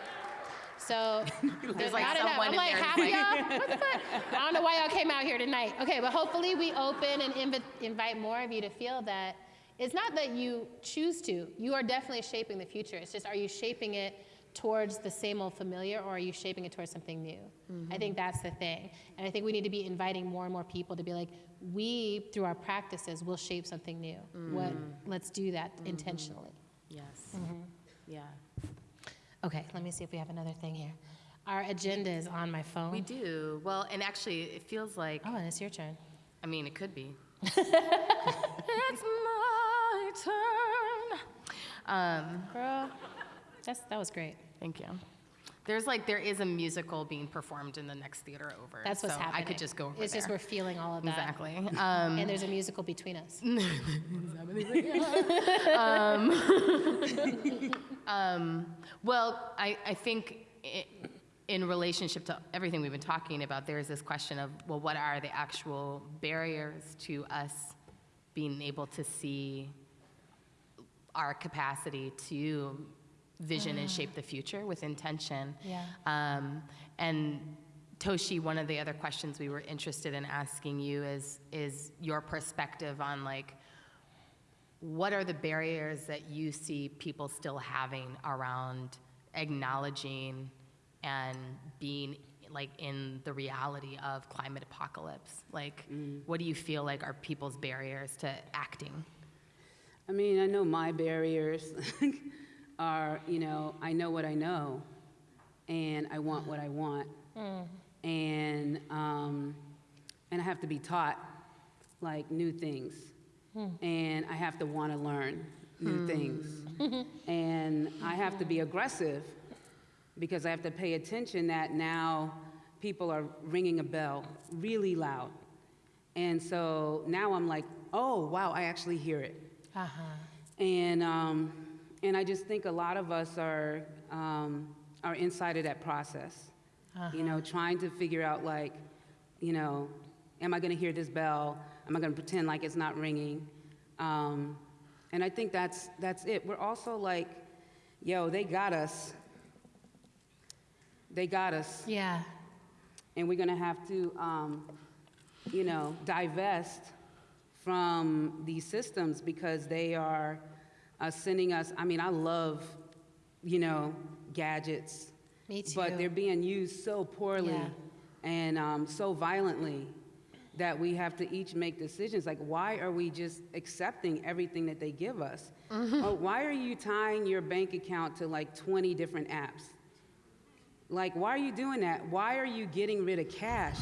G: so <laughs> there's
F: like
G: not enough. I'm like, half of y'all? <laughs> What the fuck? I don't know why y'all came out here tonight. Okay, but hopefully we open and invi- invite more of you to feel that it's not that you choose to. You are definitely shaping the future. It's just, are you shaping it towards the same old familiar or are you shaping it towards something new? I think that's the thing. And I think we need to be inviting more and more people to be like, we, through our practices, will shape something new. What? Let's do that intentionally.
F: yes mm-hmm. yeah
G: Okay, let me see if we have another thing here. Our agenda is on my phone.
F: we do well and actually it feels like
G: Oh, and it's your turn.
F: I mean, it could be. <laughs> it's my turn. Um,
G: Girl, that's, that was great.
F: thank you. There's like there is a musical being performed in the next theater over.
G: That's what's
F: so
G: happening.
F: I could just go over
G: It's
F: there.
G: just we're feeling all of that.
F: exactly. Um,
G: And there's a musical between us. <laughs> <laughs>
F: um, well, I, I think i in relationship to everything we've been talking about, there's this question of well, what are the actual barriers to us being able to see our capacity to vision and shape the future with intention.
G: Yeah.
F: Um, and Toshi, one of the other questions we were interested in asking you is is your perspective on like what are the barriers that you see people still having around acknowledging and being like in the reality of climate apocalypse? Like, what do you feel like are people's barriers to acting?
E: I mean, I know my barriers <laughs> are, you know, I know what I know, and I want what I want, and um, and I have to be taught like new things, and I have to want to learn new things, <laughs> and I have to be aggressive because I have to pay attention that now people are ringing a bell really loud, and so now I'm like, oh wow, I actually hear it.
G: Uh-huh.
E: And, um, and I just think a lot of us are, um, are inside of that process. You know, trying to figure out, like, you know, am I going to hear this bell? Am I going to pretend like it's not ringing? Um, and I think that's, that's it. We're also like, yo, they got us. They got us
G: Yeah.
E: and we're going to have to, um, you know, divest from these systems because they are uh, sending us. I mean, I love, you know, gadgets,
G: Me too.
E: but they're being used so poorly
G: Yeah.
E: and um, so violently that we have to each make decisions. Like, why are we just accepting everything that they give us?
G: Mm-hmm.
E: Or why are you tying your bank account to like 20 different apps? Like, why are you doing that? Why are you getting rid of cash?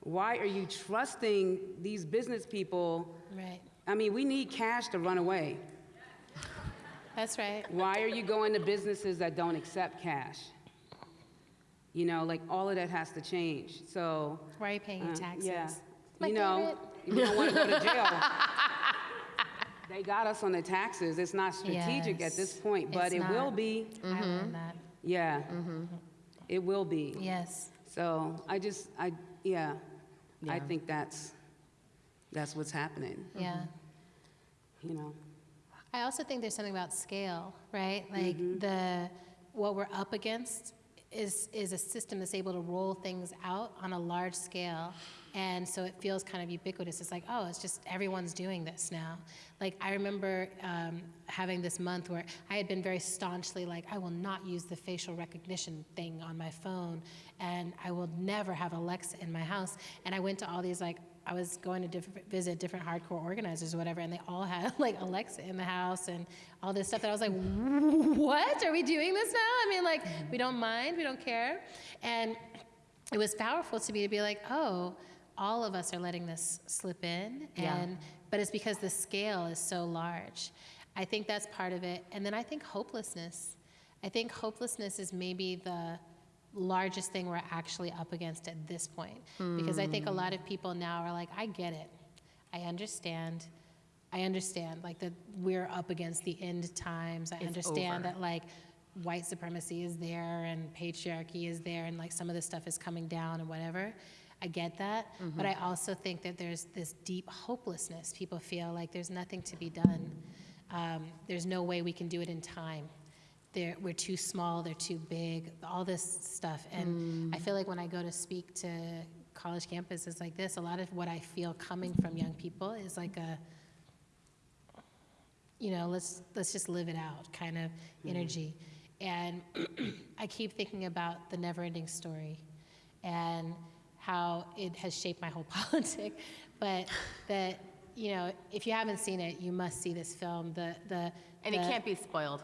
E: Why are you trusting these business people?
G: Right.
E: I mean, we need cash to run away.
G: That's right.
E: Why are you going to businesses that don't accept cash? You know, like all of that has to change. So,
G: Why are you paying
E: uh,
G: taxes?
E: yeah,
G: My
E: you know,
G: favorite.
E: you don't want to go to jail. <laughs> they got us on the taxes. It's not strategic at this point, but
G: it's
E: it will
G: not.
E: be.
G: I learned that.
E: Yeah, it will be.
G: Yes.
E: So I just, I, yeah, I think that's, that's what's happening,
G: Yeah.
E: you know?
G: I also think there's something about scale, right? Like the what we're up against is is a system that's able to roll things out on a large scale. And so it feels kind of ubiquitous. It's like, oh, it's just everyone's doing this now. Like I remember um, having this month where I had been very staunchly like, I will not use the facial recognition thing on my phone, and I will never have Alexa in my house. And I went to all these like I was going to different, visit different hardcore organizers or whatever, and they all had <laughs> like Alexa in the house and all this stuff. And I was like, what? Are we doing this now? I mean, like, we don't mind, we don't care. And it was powerful to me to be like, oh, all of us are letting this slip in.
F: Yeah.
G: And, but it's because the scale is so large. I think that's part of it. And then I think hopelessness. I think hopelessness is maybe the largest thing we're actually up against at this point. Because I think a lot of people now are like, I get it. I understand. I understand like that we're up against the end times. I
F: It's
G: understand
F: over.
G: that like white supremacy is there and patriarchy is there and like some of this stuff is coming down and whatever. I get that, but I also think that there's this deep hopelessness. People feel like there's nothing to be done. Um, there's no way we can do it in time. They're, we're too small, they're too big, all this stuff. And I mm. feel like when I go to speak to college campuses like this, a lot of what I feel coming from young people is like a, you know, let's let's just live it out kind of mm. energy. And <clears throat> I keep thinking about the never-ending story and how it has shaped my whole <laughs> politic. But that you know, if you haven't seen it, you must see this film. The the
F: And it can't be spoiled.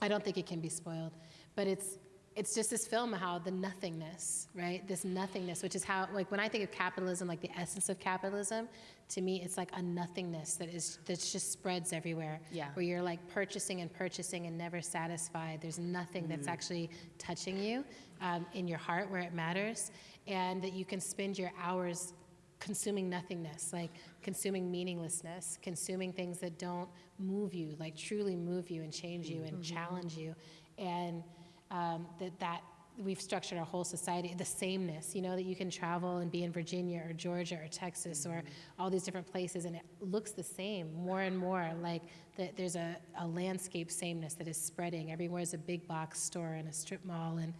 G: I don't think it can be spoiled, but it's it's just this film how the nothingness, right? This nothingness, which is how like when I think of capitalism, like the essence of capitalism, to me it's like a nothingness that is that just spreads everywhere.
F: Yeah.
G: Where you're like purchasing and purchasing and never satisfied. There's nothing that's actually touching you um, in your heart where it matters, and that you can spend your hours consuming nothingness, like consuming meaninglessness, consuming things that don't move you, like truly move you and change you and challenge you, and um, that that we've structured our whole society the sameness you know that you can travel and be in virginia or georgia or texas or all these different places and it looks the same more and more like that there's a, a landscape sameness that is spreading. Everywhere is a big box store and a strip mall and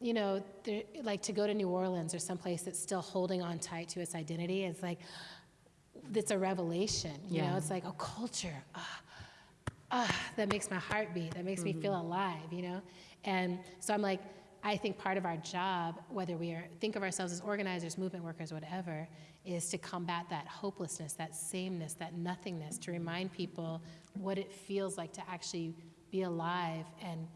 G: you know, there, like to go to New Orleans or someplace that's still holding on tight to its identity, it's like, it's a revelation. You know, it's like a culture. Ah, ah, that makes my heart beat. That makes me feel alive. You know, and so I'm like, I think part of our job, whether we are, think of ourselves as organizers, movement workers, whatever, is to combat that hopelessness, that sameness, that nothingness, to remind people what it feels like to actually be alive and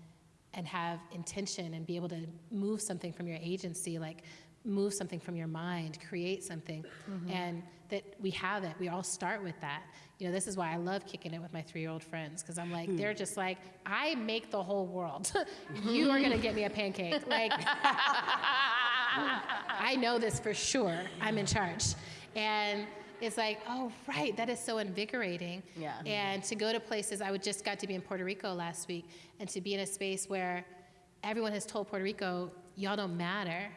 G: and have intention and be able to move something from your agency, like move something from your mind, create something, and that we have it. We all start with that. You know, this is why I love kicking it with my three-year-old friends because I'm like, they're hmm. just like, I make the whole world. <laughs> you are gonna get me a pancake, like. <laughs> I know this for sure. I'm in charge. And it's like, oh, right, that is so invigorating.
F: Yeah.
G: And to go to places, I would just got to be in Puerto Rico last week, and to be in a space where everyone has told Puerto Rico, y'all don't matter.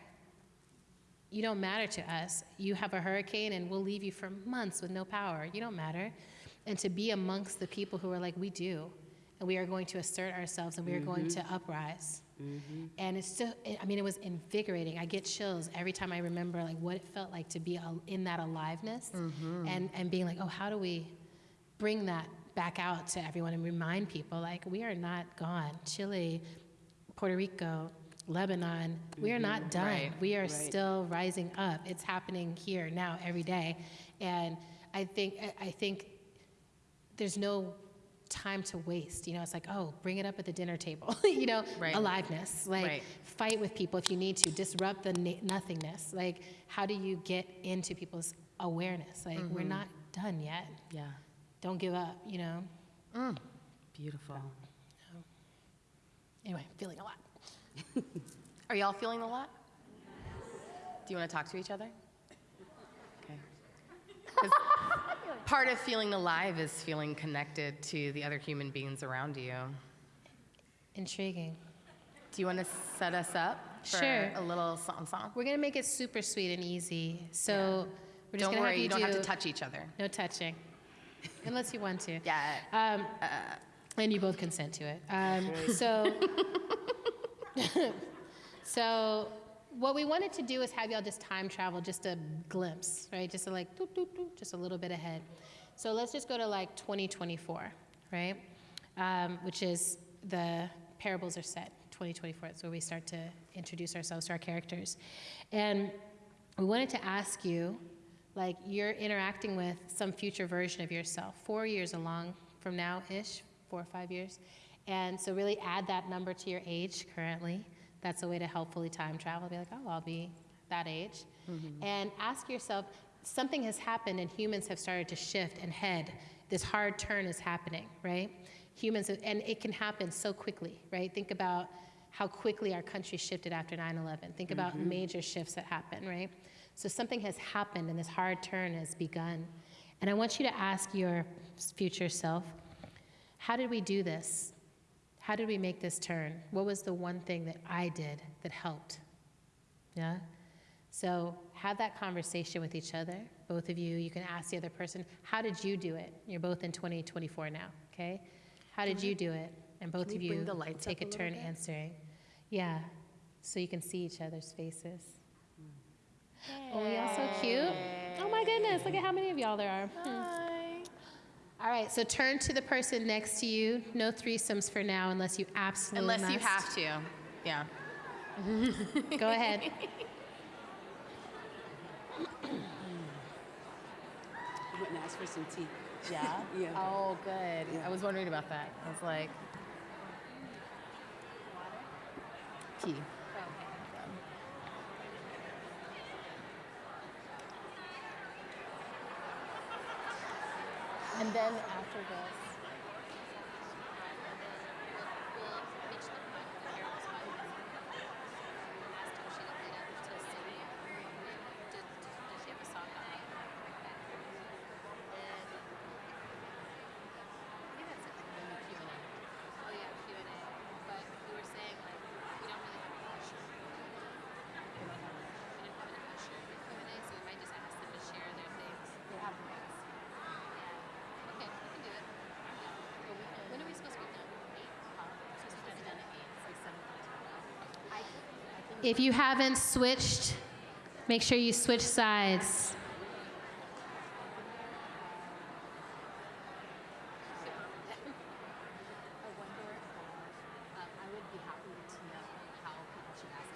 G: You don't matter to us. You have a hurricane, and we'll leave you for months with no power. You don't matter. And to be amongst the people who are like, we do, and we are going to assert ourselves, and we are going mm-hmm. to uprise. Mm-hmm. And it's still, I mean, it was invigorating. I get chills every time I remember like what it felt like to be in that aliveness mm-hmm. and, and being like, oh, how do we bring that back out to everyone and remind people like we are not gone. Chile, Puerto Rico, Lebanon, we are not mm-hmm. done.
F: Right.
G: We are still rising up. It's happening here now every day. And I think, I- think there's no time to waste. You know, it's like, oh, bring it up at the dinner table. <laughs> you know,
F: Right.
G: aliveness. Like,
F: Right.
G: fight with people if you need to. Disrupt the na- nothingness. Like, how do you get into people's awareness? Like, we're mm-hmm. not done yet.
F: Yeah.
G: Don't give up. You know. Mm.
F: Beautiful.
G: Anyway, feeling a lot. <laughs>
F: Are y'all feeling a lot? Do you want to talk to each other? Okay. <laughs> part of feeling alive is feeling connected to the other human beings around you.
G: Intriguing.
F: Do you want to set us up for
G: Sure.
F: a little song song?
G: We're gonna make it super sweet and easy. So we're just
F: Don't
G: gonna
F: worry,
G: have you,
F: you don't have to touch each other.
G: No touching, unless you want to.
F: Yeah.
G: Um, and you both consent to it. Um, so, <laughs> <laughs> so what we wanted to do is have y'all just time travel, just a glimpse, right? Just a like, doop, doop, doop, just a little bit ahead. So let's just go to like 2024, right? Um, which is the parables are set. 2024. That's where we start to introduce ourselves to our characters, and we wanted to ask you like you're interacting with some future version of yourself four years along from now ish four or five years and so really add that number to your age currently. That's a way to helpfully time travel. Be like oh i'll be that age. Mm-hmm. And ask yourself something has happened and humans have started to shift and head. This hard turn is happening right? Humans and it can happen so quickly right? Think about how quickly our country shifted after 9-11 think about mm-hmm. major shifts that happen right? So something has happened and this hard turn has begun. And I want you to ask your future self, how did we do this? How did we make this turn? What was the one thing that I did that helped? Yeah? So have that conversation with each other, both of you. You can ask the other person, how did you do it? You're both in 2024 now, okay? How did you do it? And both of you
F: the
G: take
F: a
G: a turn
F: bit?
G: answering. Yeah, so you can see each other's faces. Oh, y'all so cute. Oh my goodness, look at how many of y'all there are. Hmm. All right, so turn to the person next to you. No threesomes for now unless you absolutely
F: Unless you have to. Yeah. <laughs>
G: Go ahead.
E: I went and asked for some tea.
F: Yeah? <laughs>
E: Yeah.
F: Oh, good.
E: Yeah.
F: I was wondering about that. I was like, tea. And then after this,
G: If you haven't switched, make sure you switch sides.
F: I would be happy to know how people should ask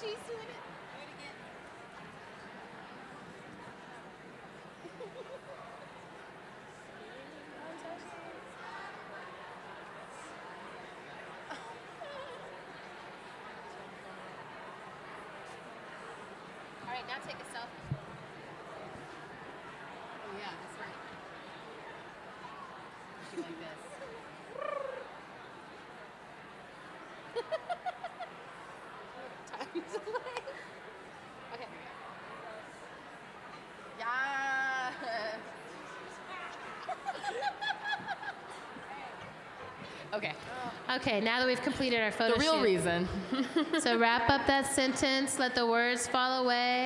G: she's doing it. All right, now take a selfie. Oh yeah, that's right. Be like this. <laughs> Time delay. Okay.
F: Yeah. <laughs> okay.
G: Okay, now that we've completed our photo
F: The real
G: shoot.
F: reason.
G: So wrap up that sentence, let the words fall away.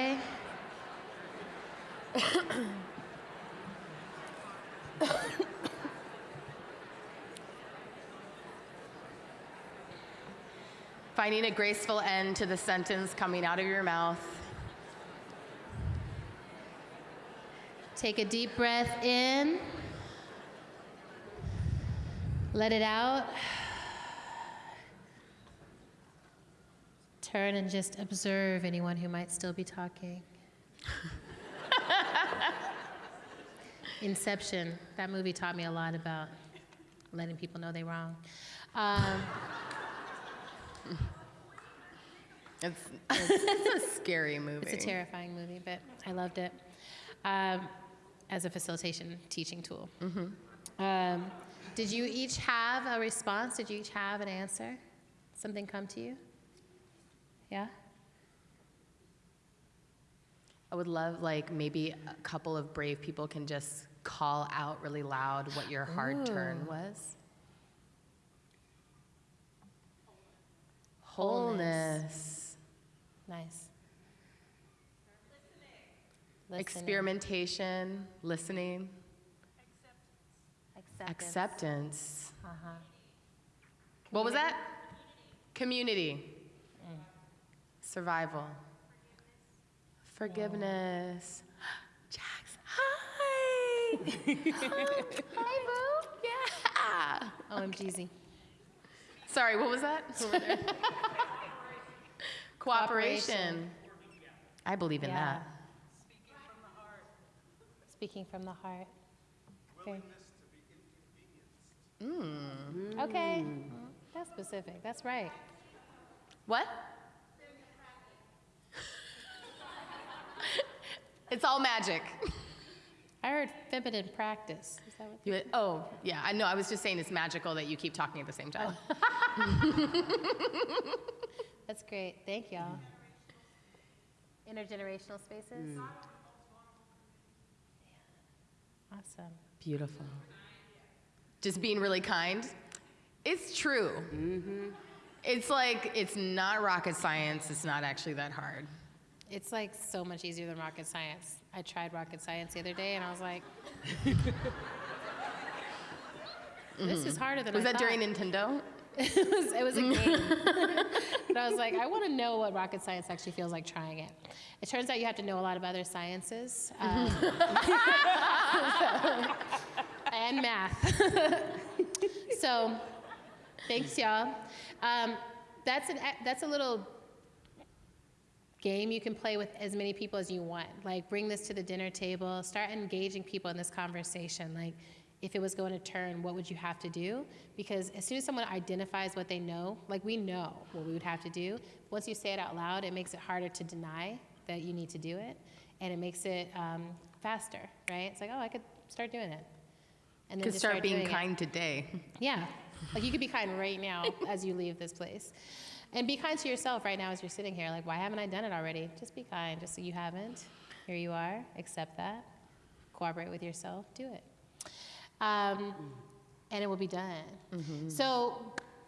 F: Finding a graceful end to the sentence coming out of your mouth.
G: Take a deep breath in. Let it out. Turn and just observe anyone who might still be talking. <laughs> Inception, that movie taught me a lot about letting people know they're wrong. Um,
F: It's, it's, it's a scary movie. <laughs>
G: It's a terrifying movie, but I loved it um, as a facilitation teaching tool. Um, did you each have a response? Did you each have an answer? Something come to you? Yeah?
F: I would love, like, maybe a couple of brave people can just call out really loud what your hard turn was.
G: Wholeness.
F: Wholeness.
G: Nice. Listening.
F: Experimentation, listening,
G: Acceptance.
F: acceptance.
G: Uh-huh.
F: What was that? Community. Survival. Forgiveness. <gasps> Jax, hi. <laughs> hi, boo. Yeah.
G: OMGZ.
F: Sorry, what was that? <laughs> Over there. Cooperation.
G: Cooperation.
F: I believe in
G: Yeah.
F: that.
G: Speaking from the heart. speaking from Okay.
F: Mm.
G: Okay. That's specific. That's right.
F: What? <laughs> it's all magic.
G: I heard feminine practice. Is that what?
F: You, oh, yeah, I know. I was just saying it's magical that you keep talking at the same time. <laughs> <laughs>
G: That's great. Thank y'all. Intergenerational spaces.
F: Mm.
G: Awesome.
F: Beautiful. Just being really kind. It's true. It's like, it's not rocket science. It's not actually that hard.
G: It's like so much easier than rocket science. I tried rocket science the other day and I was like, <laughs> this is harder than
F: Was
G: I
F: that
G: thought.
F: during Nintendo? <laughs>
G: it, was, it was a game. <laughs> but I was like, I want to know what rocket science actually feels like trying it. It turns out you have to know a lot of other sciences um, <laughs> and math. so, thanks, y'all. Um, that's, an, that's a little game you can play with as many people as you want. Like, bring this to the dinner table, start engaging people in this conversation. Like, if it was going to turn, what would you have to do? Because as soon as someone identifies what they know, like we know what we would have to do, once you say it out loud, it makes it harder to deny that you need to do it, and it makes it um, faster, right? It's like, oh, I could start doing it. And
F: Could
G: just
F: start being
G: doing it.
F: kind today.
G: Yeah. <laughs> Like you could be kind right now as you leave this place. And be kind to yourself right now as you're sitting here. Like, why haven't I done it already? Just be kind, just so you haven't. Here you are. Accept that. Cooperate with yourself. Do it. Um, and it will be done. So,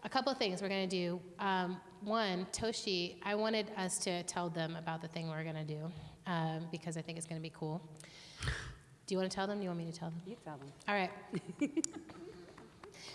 G: a couple of things we're going to do. Um, one, Toshi, I wanted us to tell them about the thing we're going to do um, because I think it's going to be cool. Do you want to tell them? Do you want me to tell them?
C: You tell them.
G: All right. <laughs>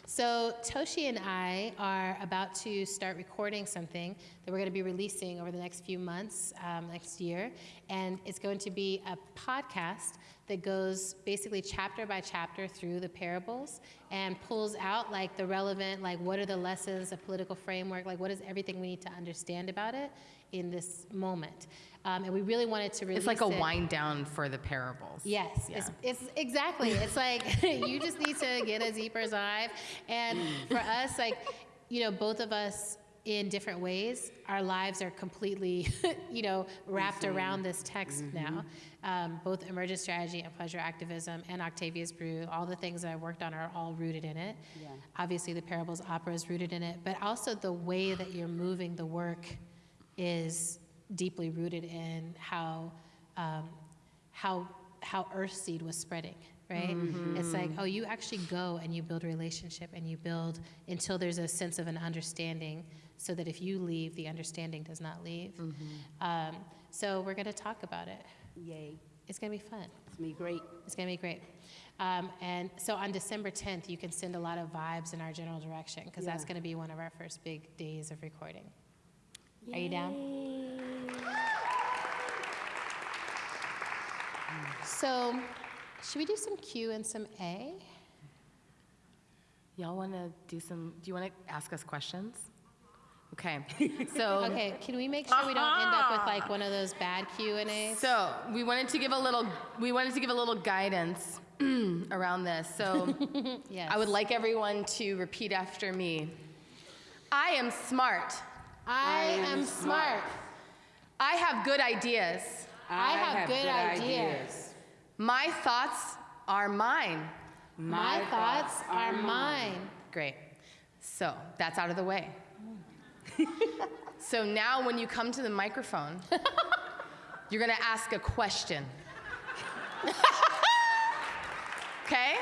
G: So Toshi and I are about to start recording something that we're going to be releasing over the next few months, um, next year, and it's going to be a podcast that goes basically chapter by chapter through the parables, and pulls out like the relevant, like what are the lessons, the political framework, like what is everything we need to understand about it in this moment. Um, and we really wanted to release
F: It's like a
G: it-
F: wind down for the parables.
G: Yes, it's, it's exactly. It's like <laughs> you just need to get a deeper dive. And for us, like, you know, both of us in different ways, our lives are completely, <laughs> you know, wrapped around this text now. Um, both emergent strategy and pleasure activism and Octavia's Brood, all the things that I worked on are all rooted in it. Yeah. Obviously, the parables opera is rooted in it, but also the way that you're moving the work is deeply rooted in how um, how how Earthseed was spreading, right? It's like, oh, you actually go and you build a relationship and you build until there's a sense of an understanding, so that if you leave, the understanding does not leave. Um, so we're going to talk about it.
E: Yay.
G: It's going to be fun.
E: It's going to be great.
G: It's going to be great. Um, and so on December 10th, you can send a lot of vibes in our general direction because that's going to be one of our first big days of recording. Are you down? So, should we do some Q and some A?
F: Y'all want to do some, do you want to ask us questions? Okay, <laughs> so.
G: Okay, can we make sure we don't end up with like one of those bad Q and A's?
F: So we wanted to give a little, we wanted to give a little guidance <clears throat> around this. So <laughs>
G: Yes.
F: I would like everyone to repeat after me. I am smart.
G: I am smart.
F: I have good ideas.
G: I have good ideas.
F: My thoughts are mine.
G: My thoughts are mine.
F: Great. So that's out of the way. <laughs> so now when you come to the microphone, <laughs> you're going to ask a question. <laughs> okay?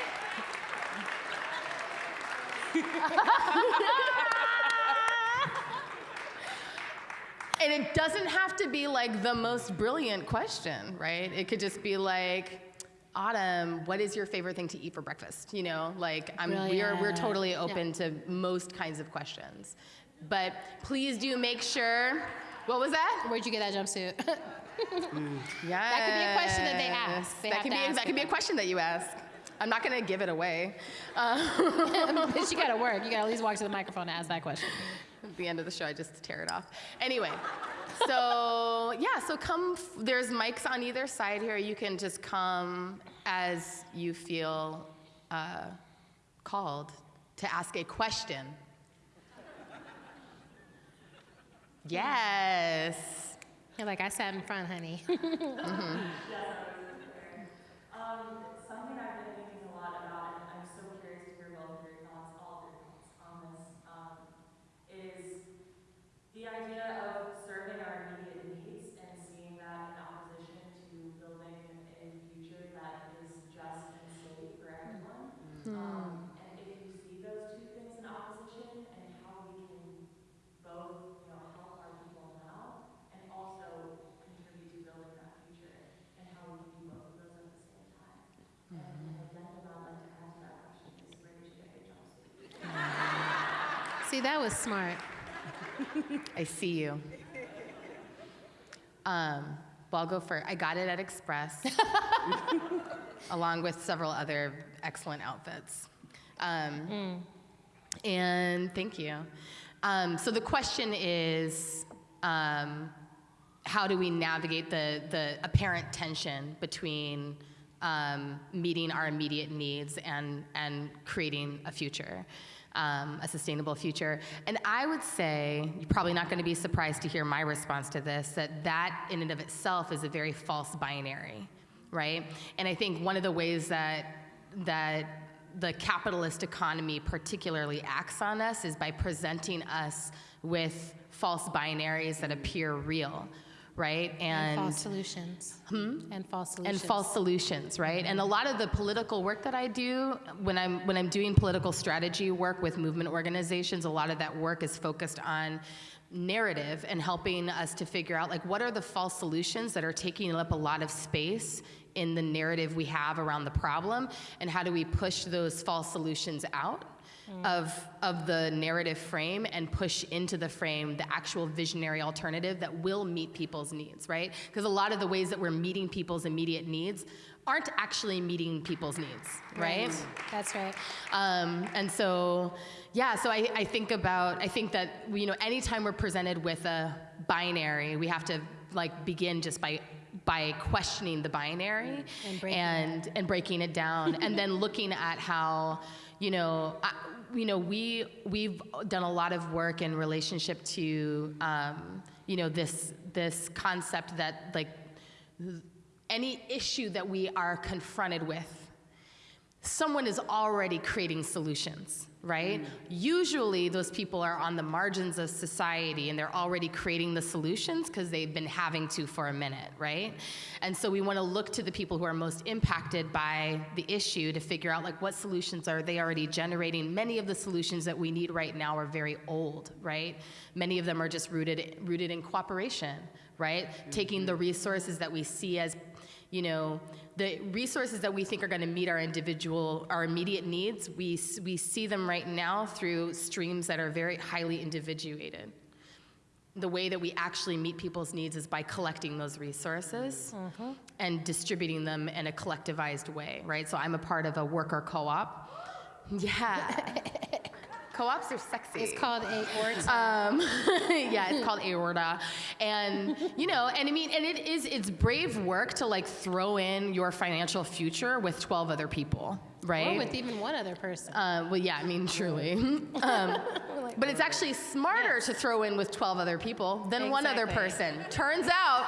F: And it doesn't have to be like the most brilliant question, right? It could just be like, Autumn, what is your favorite thing to eat for breakfast? You know, like I'm, we're, we're totally open to most kinds of questions. But please do make sure, what was that?
G: Where'd you get that jumpsuit?
F: Yeah. <laughs>
G: That could be a question that they ask. They
F: that could be
G: ask
F: that could be a question that you ask. I'm not gonna give it away. <laughs>
G: Um, <laughs> but you gotta work. You gotta at least walk to the microphone and ask that question.
F: At the end of the show, I just tear it off. Anyway, so yeah, so come. f- There's mics on either side here. You can just come as you feel uh, called to ask a question. Yes.
G: You're like, I sat in front, honey. <laughs>
H: Um, something I've been thinking a lot about, and I'm so curious to hear both of your thoughts, all of your thoughts on this, um, is the idea of serving our immediate needs and seeing that in opposition to building a future that is just and safe for everyone. Um, and if you see those two things in opposition and how we can both, you know, help our people now and also contribute to building that future and how we can do both of those at the same time. And an addendum I'd like to add to that question is where did you get your jumpsuit?
G: See, that was smart. <laughs>
F: I see you. Um, well, I'll go first. I got it at Express, <laughs> along with several other excellent outfits. Um, And thank you. Um, so the question is, um, how do we navigate the, the apparent tension between um, meeting our immediate needs and, and creating a future, um, a sustainable future? And I would say, you're probably not going to be surprised to hear my response to this, that that in and of itself is a very false binary, right? And I think one of the ways that, that the capitalist economy particularly acts on us is by presenting us with false binaries that appear real, right?
G: And, false solutions. Hmm? And false solutions.
F: and false solutions, right? And a lot of the political work that I do when I'm when I'm doing political strategy work with movement organizations, a lot of that work is focused on narrative and helping us to figure out like what are the false solutions that are taking up a lot of space in the narrative we have around the problem and how do we push those false solutions out of, of the narrative frame and push into the frame the actual visionary alternative that will meet people's needs, right? Because a lot of the ways that we're meeting people's immediate needs aren't actually meeting people's needs, right?
G: That's right.
F: Um, and so, yeah, so I, I think about, I think that, you know, anytime we're presented with a binary, we have to like begin just by by questioning the binary
G: And breaking
F: and, and breaking it down and then looking at how, you know, I, you know, we, we've done a lot of work in relationship to, um, you know, this, this concept that like any issue that we are confronted with, someone is already creating solutions, right? Mm. Usually, those people are on the margins of society and they're already creating the solutions because they've been having to for a minute, right? And so we want to look to the people who are most impacted by the issue to figure out like what solutions are they already generating. Many of the solutions that we need right now are very old, right? Many of them are just rooted rooted in cooperation, right? Taking the mm-hmm. resources that we see as you know, the resources that we think are going to meet our individual, our immediate needs, we, we see them right now through streams that are very highly individuated. The way that we actually meet people's needs is by collecting those resources mm-hmm. and distributing them in a collectivized way, right? So I'm a part of a worker co-op. <laughs> Yeah. <laughs> Co-ops are sexy.
G: It's called AORTA.
F: Um, <laughs> yeah, it's called AORTA, and you know, and I mean, and it is it's brave work to like throw in your financial future with twelve other people, right?
G: Or with even one other person.
F: uh, well, yeah, I mean, truly. <laughs> um, <laughs> but it's actually smarter to throw in with 12 other people than one other person. Turns out,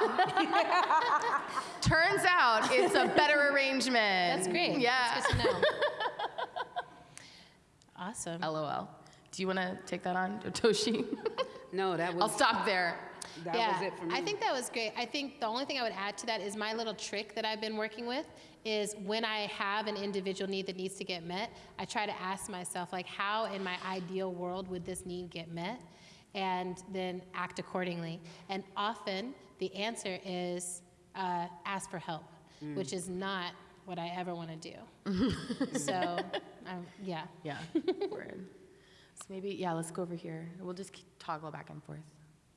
F: turns out it's a better arrangement.
G: That's great.
F: Yeah.
G: That's good to know. awesome.
F: LOL. Do you want to take that on, Toshi?
E: No, that was.
F: I'll stop there.
E: That
G: yeah,
E: was it for me.
G: I think that was great. I think the only thing I would add to that is my little trick that I've been working with is when I have an individual need that needs to get met, I try to ask myself like how in my ideal world would this need get met and then act accordingly. And often the answer is uh, ask for help,
E: Mm.
G: which is not what I ever want to do. <laughs> so, um, yeah.
F: Yeah. <laughs> Word. So maybe, yeah, let's go over here. We'll just keep toggle back and forth.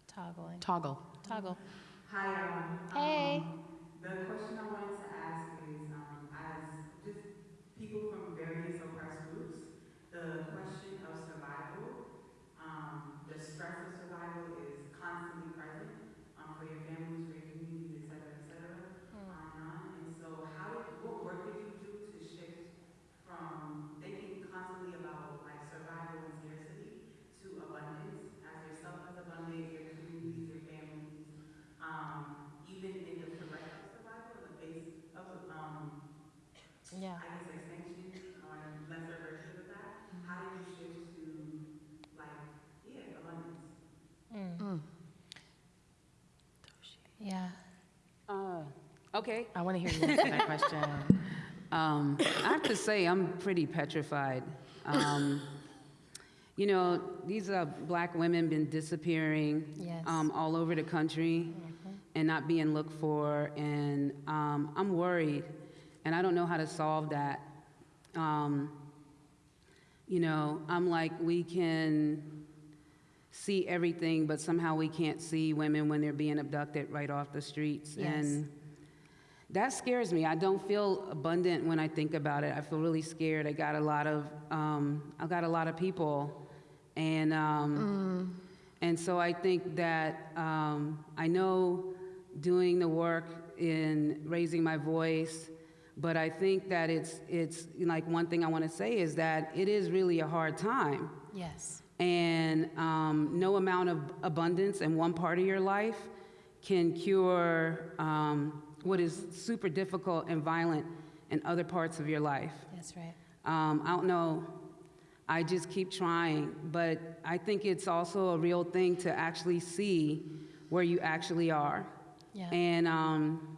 G: Toggling.
F: Toggle.
G: Toggle.
I: Hi, everyone.
G: Hey.
I: Um, The question I wanted to ask is, um, as just people from various oppressed groups, the question of survival, um, the stress of survival is constantly present, um, for your families, for your communities, et cetera, et cetera, on and on. And so how did, what work did you do to shift from thinking constantly about like survival and scarcity to abundance, as yourself is abundant, your communities, your families, um, even in the threat of survival, in the face of, um,
G: Yeah.
I: I guess extinction or lesser versions of that, how did you shift to like, yeah, abundance?
G: Yeah.
E: Uh, okay.
F: I want to hear you answer that question. <laughs>
E: Um, I have to say, I'm pretty petrified. Um, you know, these uh, black women been disappearing
G: Yes.
E: um, all over the country and not being looked for, and um, I'm worried, and I don't know how to solve that. Um, you know, I'm like, we can see everything, but somehow we can't see women when they're being abducted right off the streets,
G: Yes.
E: and that scares me. I don't feel abundant when I think about it. I feel really scared. I got a lot of, um, I got a lot of people, and um, and so I think that um, I know doing the work in raising my voice, but I think that it's it's like one thing I want to say is that it is really a hard time.
G: Yes.
E: And um, no amount of abundance in one part of your life can cure um, what is super difficult and violent in other parts of your life.
G: That's right.
E: Um, I don't know. I just keep trying, but I think it's also a real thing to actually see where you actually are,
G: Yeah.
E: and um,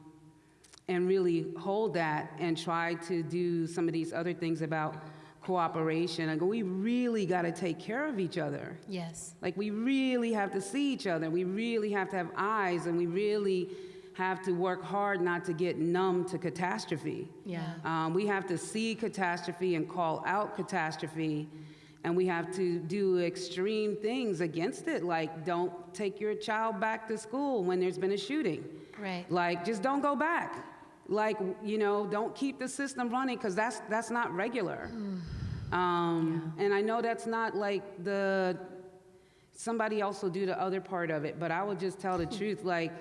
E: and really hold that and try to do some of these other things about cooperation. I go, we really got to take care of each other.
G: Yes.
E: Like we really have to see each other. We really have to have eyes, and we really have to work hard not to get numb to catastrophe.
F: Yeah.
E: Um, we have to see catastrophe and call out catastrophe and we have to do extreme things against it, like don't take your child back to school when there's been a shooting.
G: Right.
E: Like, just don't go back. Like, you know, don't keep the system running because that's that's not regular. Um, And I know that's not like the somebody else will do the other part of it, but I will just tell the <laughs> truth. Like,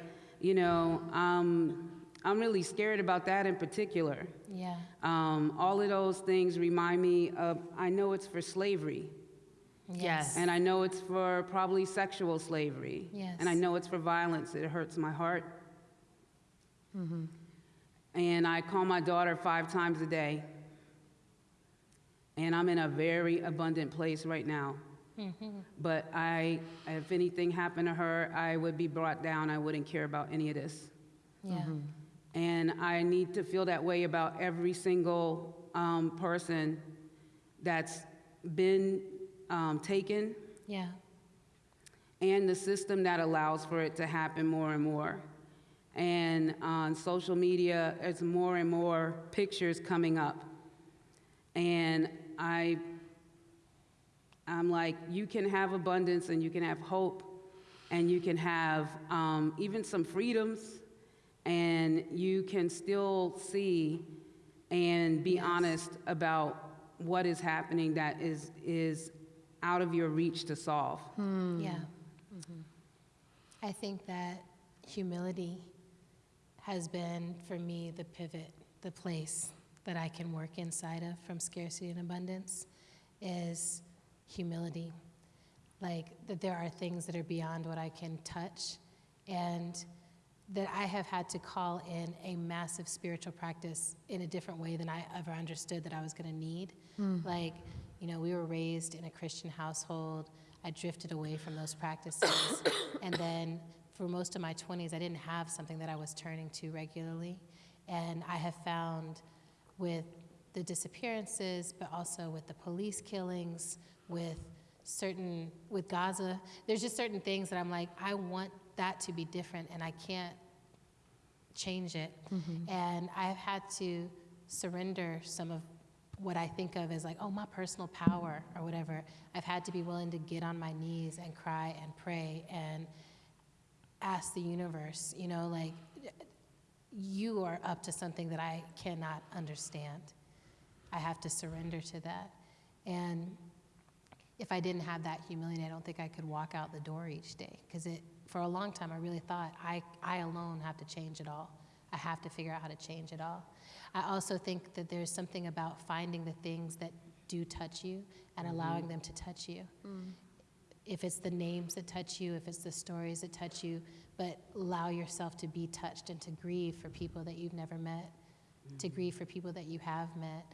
E: you know, um, I'm really scared about that in particular.
G: Yeah.
E: Um, all of those things remind me of. I know it's for slavery.
F: Yes.
E: And I know it's for probably sexual slavery.
G: Yes.
E: And I know it's for violence. It hurts my heart. Mm-hmm. And I call my daughter five times a day. And I'm in a very abundant place right now. But I, if anything happened to her, I would be brought down. I wouldn't care about any of this.
G: Yeah.
E: And I need to feel that way about every single um, person that's been um, taken
G: Yeah.
E: and the system that allows for it to happen more and more. And on social media, there's more and more pictures coming up. And I, I'm like, you can have abundance and you can have hope and you can have um, even some freedoms and you can still see and be honest about what is happening that is, is out of your reach to solve.
G: Yeah. I think that humility has been, for me, the pivot, the place that I can work inside of from scarcity and abundance is humility. Like, that there are things that are beyond what I can touch, and that I have had to call in a massive spiritual practice in a different way than I ever understood that I was going to need. Hmm. Like, you know, we were raised in a Christian household. I drifted away from those practices. <coughs> and then for most of my 20s, I didn't have something that I was turning to regularly. And I have found with the disappearances, but also with the police killings, with certain, with Gaza, there's just certain things that I'm like, I want that to be different, and I can't change it. Mm-hmm. And I've had to surrender some of what I think of as like, oh, my personal power or whatever. I've had to be willing to get on my knees and cry and pray and ask the universe, you know, like, you are up to something that I cannot understand. I have to surrender to that. And if I didn't have that humility, I don't think I could walk out the door each day. Because it, for a long time, I really thought I, I alone have to change it all. I have to figure out how to change it all. I also think that there's something about finding the things that do touch you and mm-hmm. allowing them to touch you. Mm. If it's the names that touch you, if it's the stories that touch you, but allow yourself to be touched and to grieve for people that you've never met, to mm-hmm. grieve for people that you have met.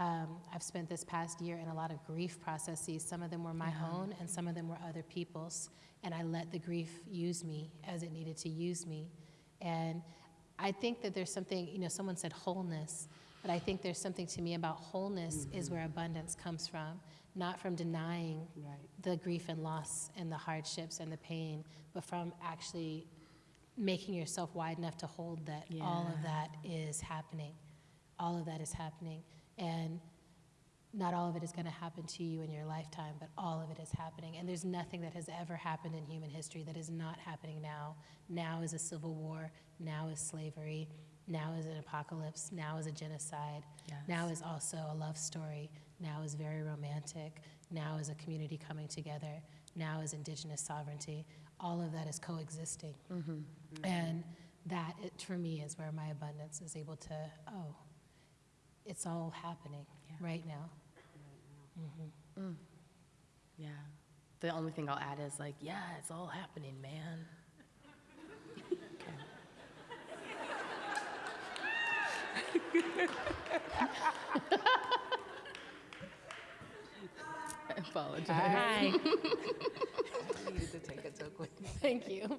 G: Um, I've spent this past year in a lot of grief processes. Some of them were my own, and some of them were other people's. And I let the grief use me as it needed to use me. And I think that there's something, you know, someone said wholeness, but I think there's something to me about wholeness is where abundance comes from, not from denying
E: Right.
G: the grief and loss and the hardships and the pain, but from actually making yourself wide enough to hold that all of that is happening. All of that is happening. And not all of it is going to happen to you in your lifetime, but all of it is happening. And there's nothing that has ever happened in human history that is not happening now. Now is a civil war. Now is slavery. Now is an apocalypse. Now is a genocide. Now is also a love story. Now is very romantic. Now is a community coming together. Now is indigenous sovereignty. All of that is coexisting. Mm-hmm. And that, it, for me, is where my abundance is able to, oh, it's all happening right now. Mm-hmm. Mm.
F: Yeah. The only thing I'll add is like, yeah, it's all happening, man. <laughs> I apologize.
G: Hi. <laughs> <laughs>
E: needed to take it so quick.
G: Thank you.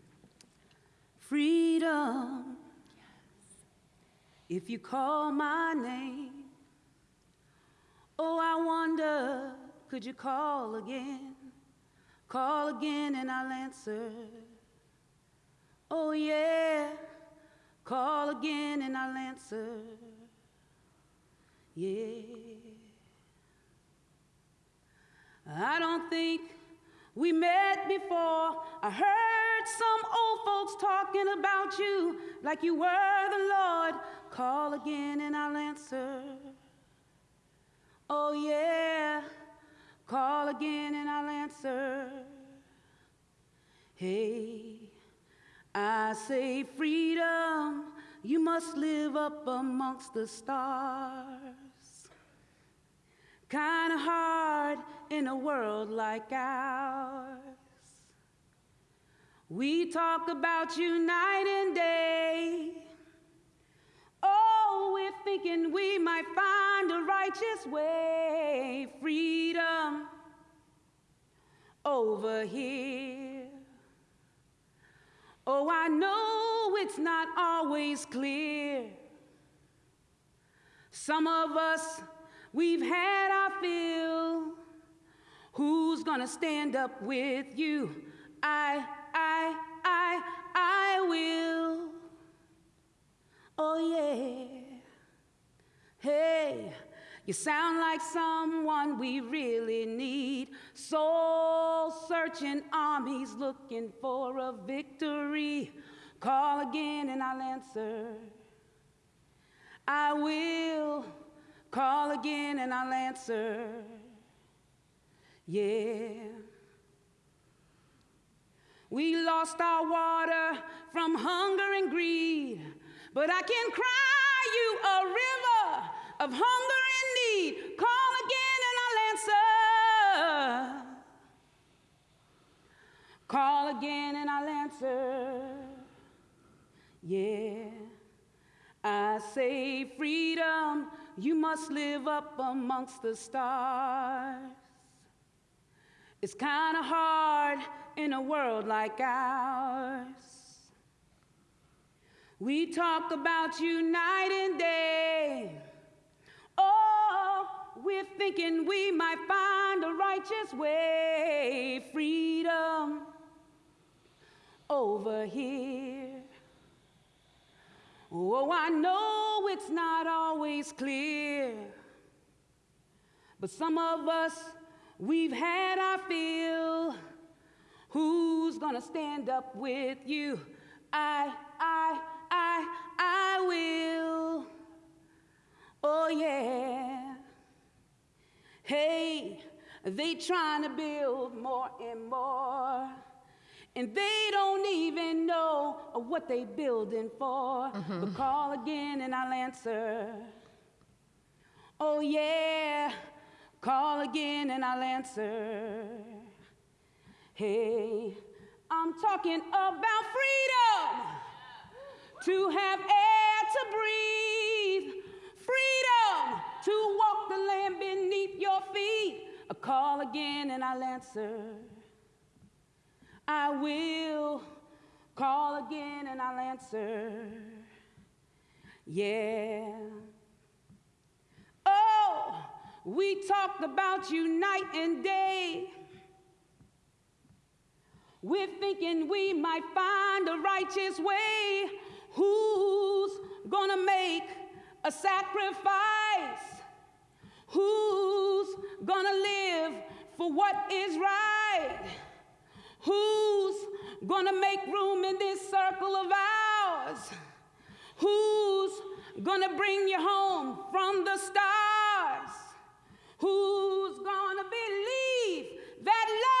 E: Freedom. If you call my name, oh, I wonder, could you call again? Call again and I'll answer. Oh, yeah, call again and I'll answer. Yeah. I don't think we met before. I heard some old folks talking about you like you were the Lord. Call again and I'll answer. Oh, yeah. Call again and I'll answer. Hey, I say freedom, you must live up amongst the stars. Kinda hard in a world like ours. We talk about you night and day. Oh, we're thinking we might find a righteous way. Freedom over here. Oh, I know it's not always clear. Some of us, we've had our fill. Who's gonna stand up with you? I, I, I, I will. Oh, yeah. Hey, you sound like someone we really need. Soul searching armies looking for a victory. Call again and I'll answer. I will call again and I'll answer. Yeah. We lost our water from hunger and greed, but I can cry you a river of hunger and need. Call again and I'll answer. Call again and I'll answer. Yeah. I say freedom, you must live up amongst the stars. It's kind of hard in a world like ours. We talk about you night and day. Oh, we're thinking we might find a righteous way. Freedom over here. Oh, I know it's not always clear, but some of us, we've had our fill. Who's gonna stand up with you? I, I, I, I will. Oh, yeah. Hey, they trying to build more and more. And they don't even know what they building for. Mm-hmm. But call again and I'll answer. Oh yeah, call again and I'll answer. Hey, I'm talking about freedom to have air to breathe, freedom to walk the land beneath your feet. A call again and I'll answer. I will call again and I'll answer. Yeah. Oh, we talked about you night and day. We're thinking we might find a righteous way. Who's gonna make a sacrifice? Who's gonna live for what is right? Who's gonna make room in this circle of ours? Who's gonna bring you home from the stars? Who's gonna believe that love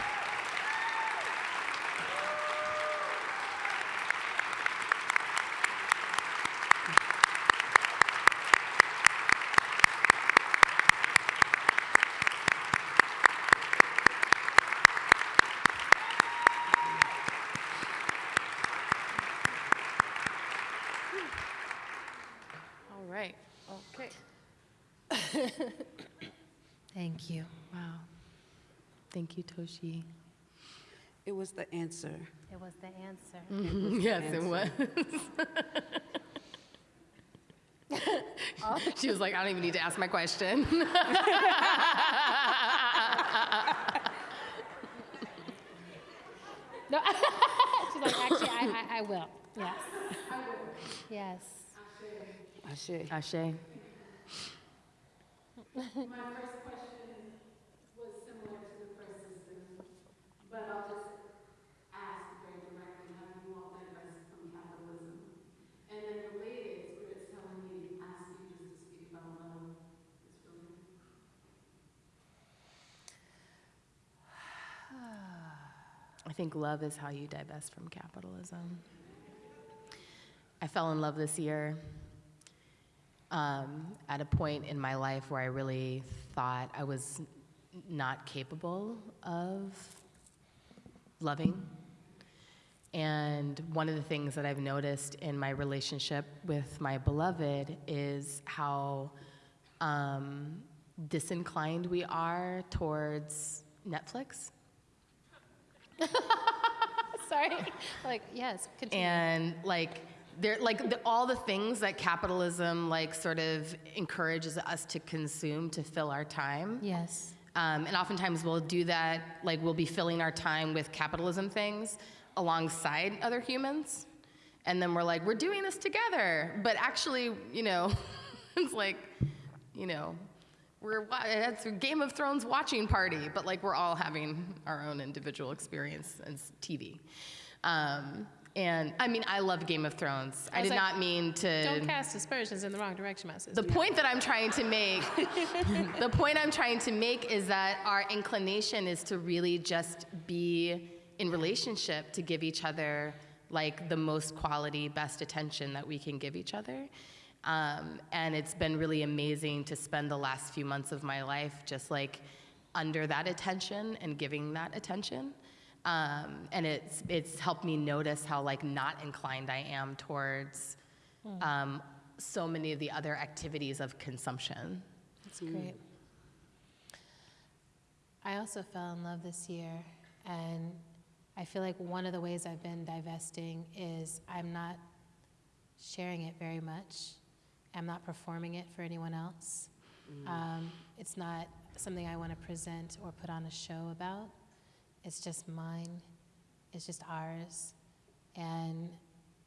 E: <coughs>
G: Thank you.
F: Wow. Thank you, Toshi.
E: It was the answer.
G: It was the answer. <laughs>
F: yes, it was. <laughs> she was like, I don't even need to ask my question. <laughs>
G: No, she's like, actually, I, I, I will. Yes. Yes.
E: Ashe.
F: Ashe.
I: My first question was similar to the first system, but I'll just ask very directly, how you all from capitalism? And then related, Spirit's telling me, ask to speak about love. It's really <sighs>
F: I think love is how you divest from capitalism. I fell in love this year um, at a point in my life where I really thought I was not capable of loving. And one of the things that I've noticed in my relationship with my beloved is how um, disinclined we are towards Netflix. <laughs>
G: Sorry. Like, yes, continue.
F: and like there like the, all the things that capitalism like sort of encourages us to consume to fill our time.
G: Yes.
F: um, and oftentimes we'll do that like we'll be filling our time with capitalism things alongside other humans. And then we're like we're doing this together. But actually you know <laughs> it's like you know we're it's a game of thrones watching party but like we're all having our own individual experience as tv um, and i mean i love game of thrones i,
G: I
F: did
G: like,
F: not mean to
G: Don't cast aspersions in the wrong direction, my sister.
F: the point that I'm trying to make, <laughs> the point I'm trying to make is that our inclination is to really just be in relationship to give each other like the most quality, best attention that we can give each other. Um, and it's been really amazing to spend the last few months of my life just like under that attention and giving that attention. Um, and it's it's helped me notice how like not inclined I am towards um, so many of the other activities of consumption.
G: That's great. I also fell in love this year, and I feel like one of the ways I've been divesting is I'm not sharing it very much. I'm not performing it for anyone else. Um, it's not something I want to present or put on a show about. It's just mine. It's just ours, and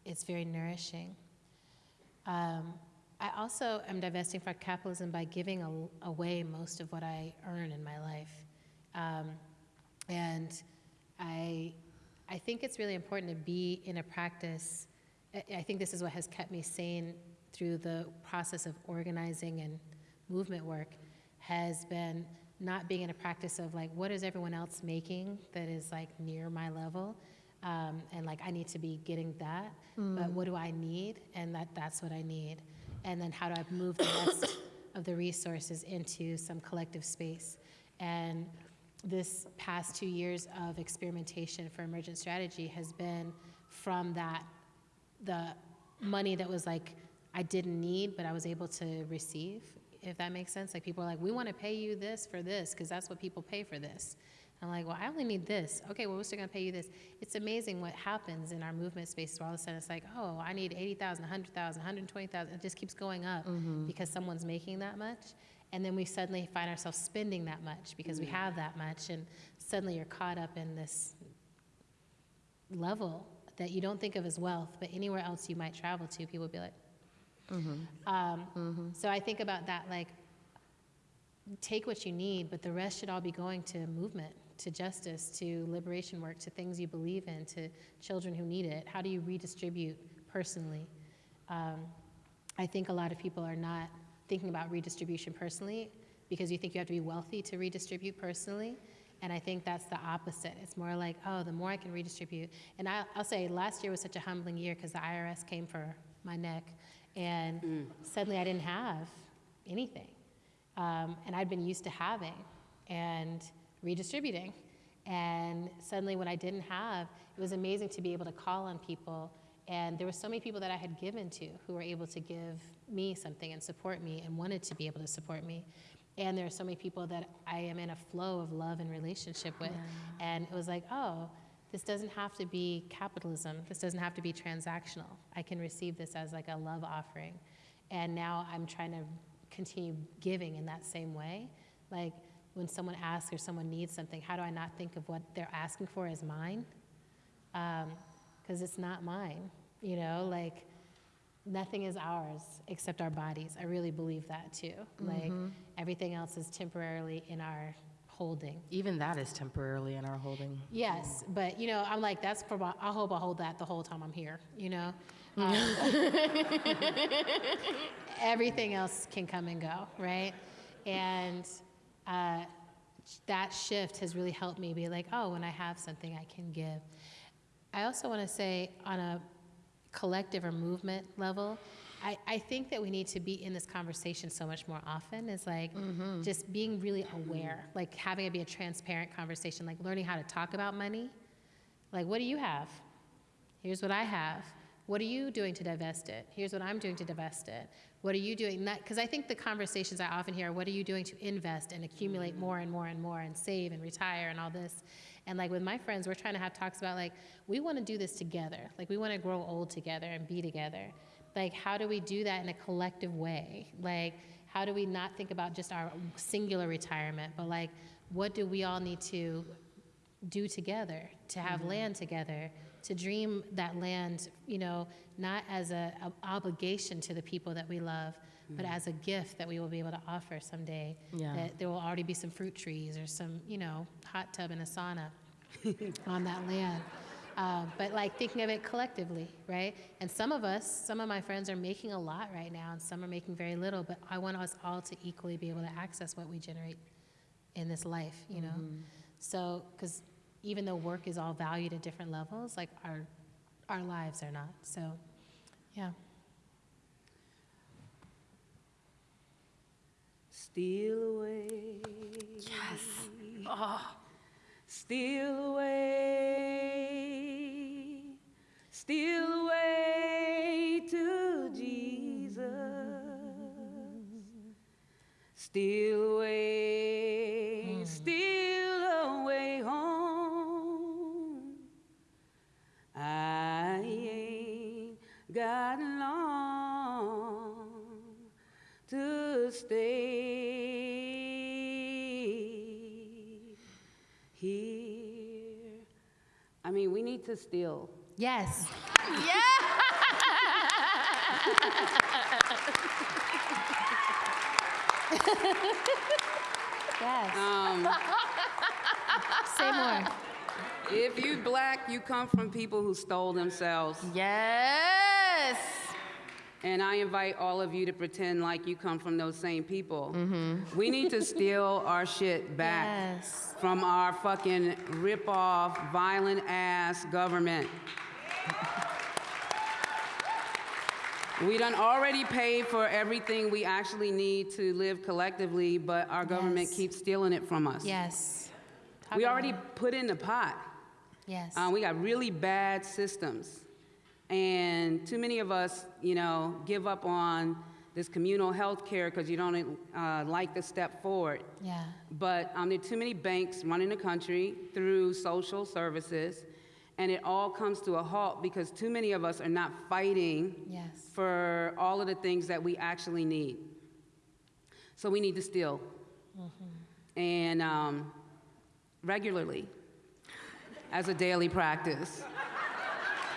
G: it's very nourishing. Um, I also am divesting from capitalism by giving a, away most of what I earn in my life. Um, and I, I think it's really important to be in a practice. I, I think this is what has kept me sane through the process of organizing and movement work has been not being in a practice of like what is everyone else making that is like near my level? Um, and like i need to be getting that but what do i need? And that that's what i need. And then how do i move the rest of the resources into some collective space? And this past two years of experimentation for emergent strategy has been from that the money that was like I didn't need, but I was able to receive, if that makes sense. Like people are like, we want to pay you this for this because that's what people pay for this. I'm like, well, I only need this. Okay, well, we're still going to pay you this. It's amazing what happens in our movement space where all of a sudden it's like, oh, I need 80,000, 100,000, 120,000. It just keeps going up mm-hmm. because someone's making that much. And then we suddenly find ourselves spending that much because we have that much. And suddenly you're caught up in this level that you don't think of as wealth, but anywhere else you might travel to, people would be like, um, So I think about that like, take what you need, but the rest should all be going to movement, to justice, to liberation work, to things you believe in, to children who need it. How do you redistribute personally? Um, I think a lot of people are not thinking about redistribution personally because you think you have to be wealthy to redistribute personally. And I think that's the opposite. It's more like, oh, the more I can redistribute. And I, I'll say last year was such a humbling year because the IRS came for my neck. And suddenly I didn't have anything. Um, and I'd been used to having and redistributing. And suddenly, when I didn't have, it was amazing to be able to call on people. And there were so many people that I had given to who were able to give me something and support me and wanted to be able to support me. And there are so many people that I am in a flow of love and relationship with. And it was like, oh, this doesn't have to be capitalism. This doesn't have to be transactional. I can receive this as like a love offering. And now I'm trying to continue giving in that same way. Like when someone asks or someone needs something, how do I not think of what they're asking for as mine? Um, because it's not mine, you know? Like nothing is ours except our bodies. I really believe that too. Like mm-hmm. everything else is temporarily in our holding.
F: Even that is temporarily in our holding.
G: Yes, but you know, I'm like, that's for my, I hope I hold that the whole time I'm here, you know? Um, <laughs> everything else can come and go, right? And uh, that shift has really helped me be like, oh, when I have something, I can give. I also want to say, on a collective or movement level, I, I think that we need to be in this conversation so much more often. Is like mm-hmm. just being really aware, like having it be a transparent conversation, like learning how to talk about money. Like, what do you have? Here's what I have. What are you doing to divest it? Here's what I'm doing to divest it. What are you doing? Because I think the conversations I often hear, are, what are you doing to invest and accumulate more and more and more and save and retire and all this? And like with my friends, we're trying to have talks about like, we want to do this together. Like, we want to grow old together and be together. Like, how do we do that in a collective way? Like, how do we not think about just our singular retirement, but like, what do we all need to do together, to have mm-hmm. land together, to dream that land, you know, not as a, a obligation to the people that we love, but mm. as a gift that we will be able to offer someday.
F: Yeah.
G: That there will already be some fruit trees or some, you know, hot tub and a sauna <laughs> on that land. Uh, but like thinking of it collectively, right? And some of us, some of my friends are making a lot right now, and some are making very little. But I want us all to equally be able to access what we generate in this life, you know. So, because even though work is all valued at different levels, like our our lives are not. So, yeah.
E: Steal away. Yes. Oh. Steal away. Steal away to Jesus. Steal away. Steal away home. I ain't got long to stay mean, we need to steal.
G: Yes. <laughs> yes.
E: Um,
G: Say more.
E: if you black, you come from people who stole themselves.
F: Yes.
E: And I invite all of you to pretend like you come from those same people. We need to steal our shit back
G: Yes.
E: from our fucking rip-off, violent ass government. We done already paid for everything we actually need to live collectively, but our government
G: Yes.
E: keeps stealing it from us.
G: Yes. Talk
E: We already
G: it.
E: put in the pot.
G: Yes.
E: Uh, we got really bad systems. And too many of us, you know, give up on this communal health care because you don't uh, like the step forward.
G: yeah.
E: But um, there are too many banks running the country through social services, and it all comes to a halt because too many of us are not fighting
G: Yes.
E: for all of the things that we actually need. So we need to steal. And um, regularly, as a daily practice,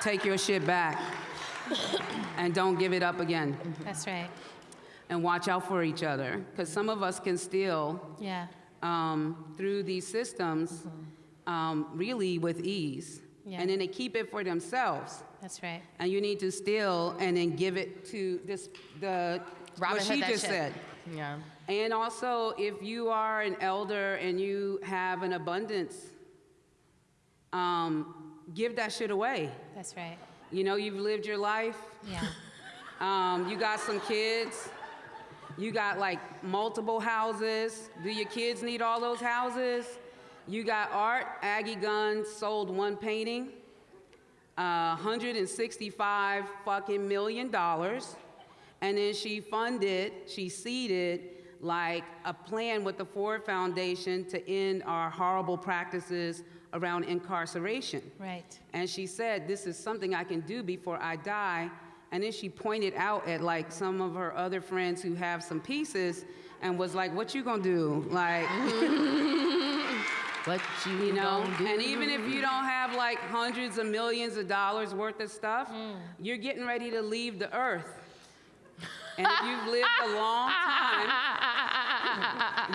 E: take your shit back and don't give it up again.
G: That's right.
E: And watch out for each other, because some of us can steal
G: Yeah.
E: um, through these systems um, really with ease.
G: Yeah.
E: And then they keep it for themselves.
G: That's right.
E: And you need to steal and then give it to this, the,
F: Robin
E: what she
F: that
E: just
F: shit.
E: said.
F: Yeah.
E: And also, if you are an elder and you have an abundance, um, give that shit away.
G: That's right.
E: You know, you've lived your life.
G: Yeah. <laughs>
E: Um, you got some kids. You got like multiple houses. Do your kids need all those houses? You got art. Aggie Gund sold one painting, uh, 165 fucking million dollars, and then she funded, she seeded like a plan with the Ford Foundation to end our horrible practices around incarceration.
G: Right.
E: And she said, This is something I can do before I die. And then she pointed out at like some of her other friends who have some pieces and was like, What you gonna do? Like, <laughs>
F: What you,
E: you know?
F: gonna do?
E: And even if you don't have like hundreds of millions of dollars worth of stuff, hmm. you're getting ready to leave the earth. And if you've lived a long time, <laughs>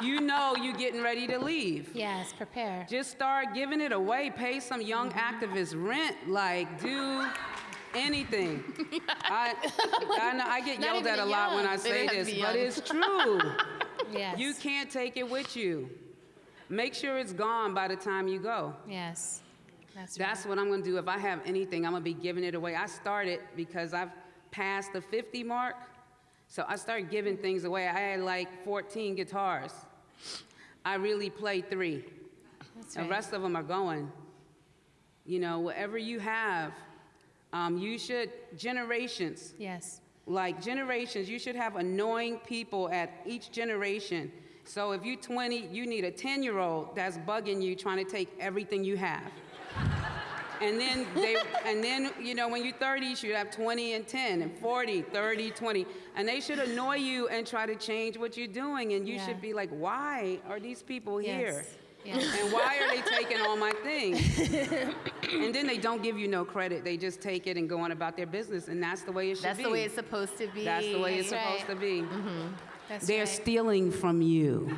E: you know you're getting ready to leave.
G: Yes, prepare.
E: Just start giving it away. Pay some young activists rent. Like, do anything. <laughs> I, I, know, I get
G: Not
E: yelled at a
G: the
E: lot when. I say this, but it's <laughs> true.
G: Yes.
E: you can't take it with you. Make sure it's gone by the time you go.
G: Yes. That's,
E: That's
G: right.
E: what I'm gonna do. If I have anything, I'm gonna be giving it away. I started because I've passed the 50 mark, so I started giving things away. I had like 14 guitars. I really played three.
G: That's
E: The rest of them are going. You know, whatever you have, um, you should, generations,
G: Yes.
E: like generations, you should have annoying people at each generation. So if you're 20, you need a 10 year old that's bugging you, trying to take everything you have. And then they, and then, you know, when you're 30, you should have 20 and 10 and 40, 30, 20. And they should annoy you and try to change what you're doing. And you
G: Yeah.
E: should be like, why are these people here?
G: Yes.
E: And why are they taking all my things? <laughs> and then they don't give you no credit. They just take it and go on about their business. And that's the way it should
F: That's
E: be.
F: That's the way it's supposed to be.
E: That's the way it's
G: That's
E: supposed to be. Mm-hmm.
G: That's
E: They're
G: right.
E: stealing from you.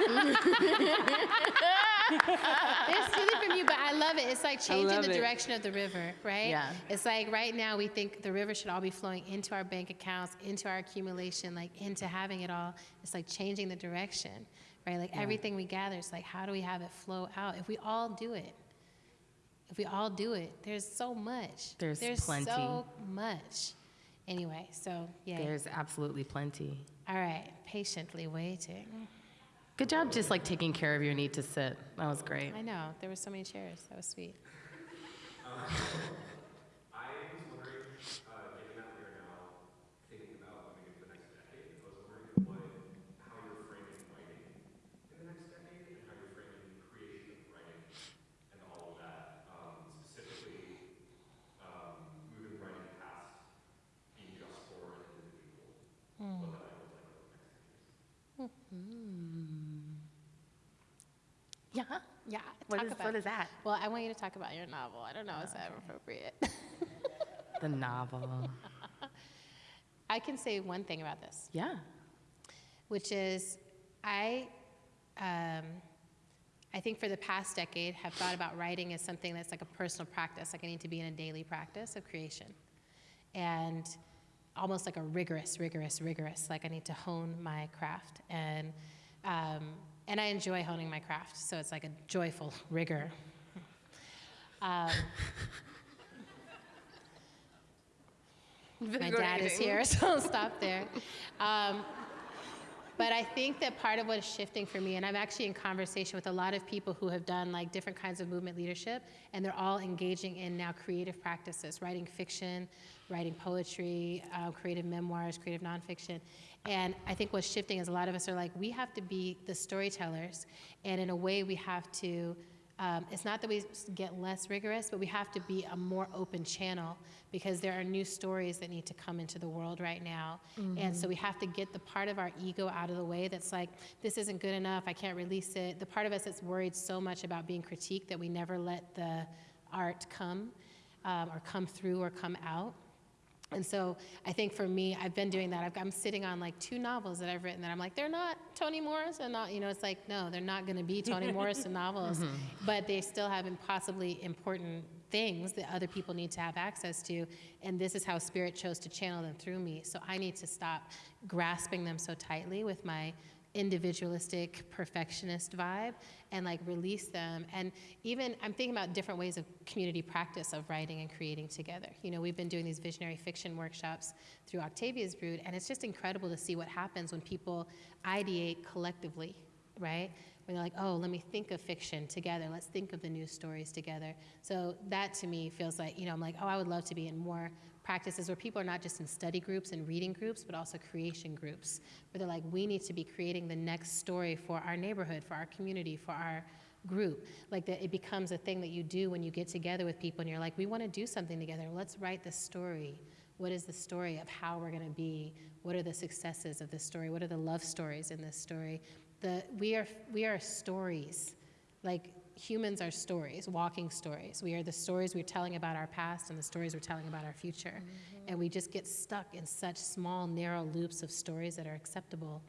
E: <laughs>
G: They're stealing from you, but I love it. It's like changing the
E: it.
G: direction of the river, right?
F: Yeah.
G: It's like right now we think the river should all be flowing into our bank accounts, into our accumulation, like into having it all. It's like changing the direction, right? Like everything we gather, it's like how do we have it flow out? If we all do it, if we all do it, there's so much.
F: There's plenty.
G: so much. Anyway, so yeah.
F: There's absolutely plenty.
G: all right, patiently waiting.
F: Good job just like taking care of your need to sit. That was great.
G: I know there were so many chairs. That was sweet. <laughs>
J: I was wondering, uh, given that we are now thinking about moving into the next decade, I was wondering what, how you're framing writing in the next decade and how you're framing creation of writing and all of that. Um, specifically, um, moving writing past being just for an individual. What that might look like over the next few years.
F: Yeah.
G: Yeah.
F: What is- what is that?
G: Well, I want you to talk about your novel. I don't know. Is that appropriate? <laughs>
F: The novel.
G: I can say one thing about this,
F: Yeah.
G: which is I, um, I think for the past decade have thought about writing as something that's like a personal practice. Like I need to be in a daily practice of creation, and almost like a rigorous, rigorous, rigorous. Like I need to hone my craft, and um, and I enjoy honing my craft. So it's like a joyful <laughs> rigor. Um, my dad is here, <laughs> so I'll stop there. Um, but I think that part of what is shifting for me, and I'm actually in conversation with a lot of people who have done like different kinds of movement leadership, and they're all engaging in now creative practices, writing fiction, writing poetry, uh, creative memoirs, creative nonfiction. And I think what's shifting is a lot of us are like, we have to be the storytellers, and in a way, we have to um, it's not that we get less rigorous, but we have to be a more open channel because there are new stories that need to come into the world right now. And so we have to get the part of our ego out of the way that's like, this isn't good enough, I can't release it. The part of us that's worried so much about being critiqued that we never let the art come um, or come through or come out. And so I think for me, I've been doing that. I've, I'm sitting on like two novels that I've written that I'm like, they're not Toni Morrison. Not, you know, it's like, no, they're not going to be Toni <laughs> Morrison novels, mm-hmm. but they still have impossibly important things that other people need to have access to and this is how spirit chose to channel them through me so i need to stop grasping them so tightly with my individualistic perfectionist vibe and like release them. And even i'm thinking about different ways of community practice of writing and creating together. You know we've been doing these visionary fiction workshops through Octavia's Brood and it's just incredible to see what happens when people ideate collectively right? When they're like oh let me think of fiction together. Let's think of the news stories together. So that to me feels like you know i'm like oh i would love to be in more practices where people are not just in study groups and reading groups, but also creation groups, where they're like, we need to be creating the next story for our neighborhood, for our community, for our group. Like that it becomes a thing that you do when you get together with people and you're like, we want to do something together. Let's write the story. What is the story of how we're going to be? What are the successes of this story? What are the love stories in this story? The, we, are, we are stories. Like humans are stories, walking stories. We are the stories we're telling about our past and the stories we're telling about our future. Mm-hmm. And we just get stuck in such small, narrow loops of stories that are acceptable.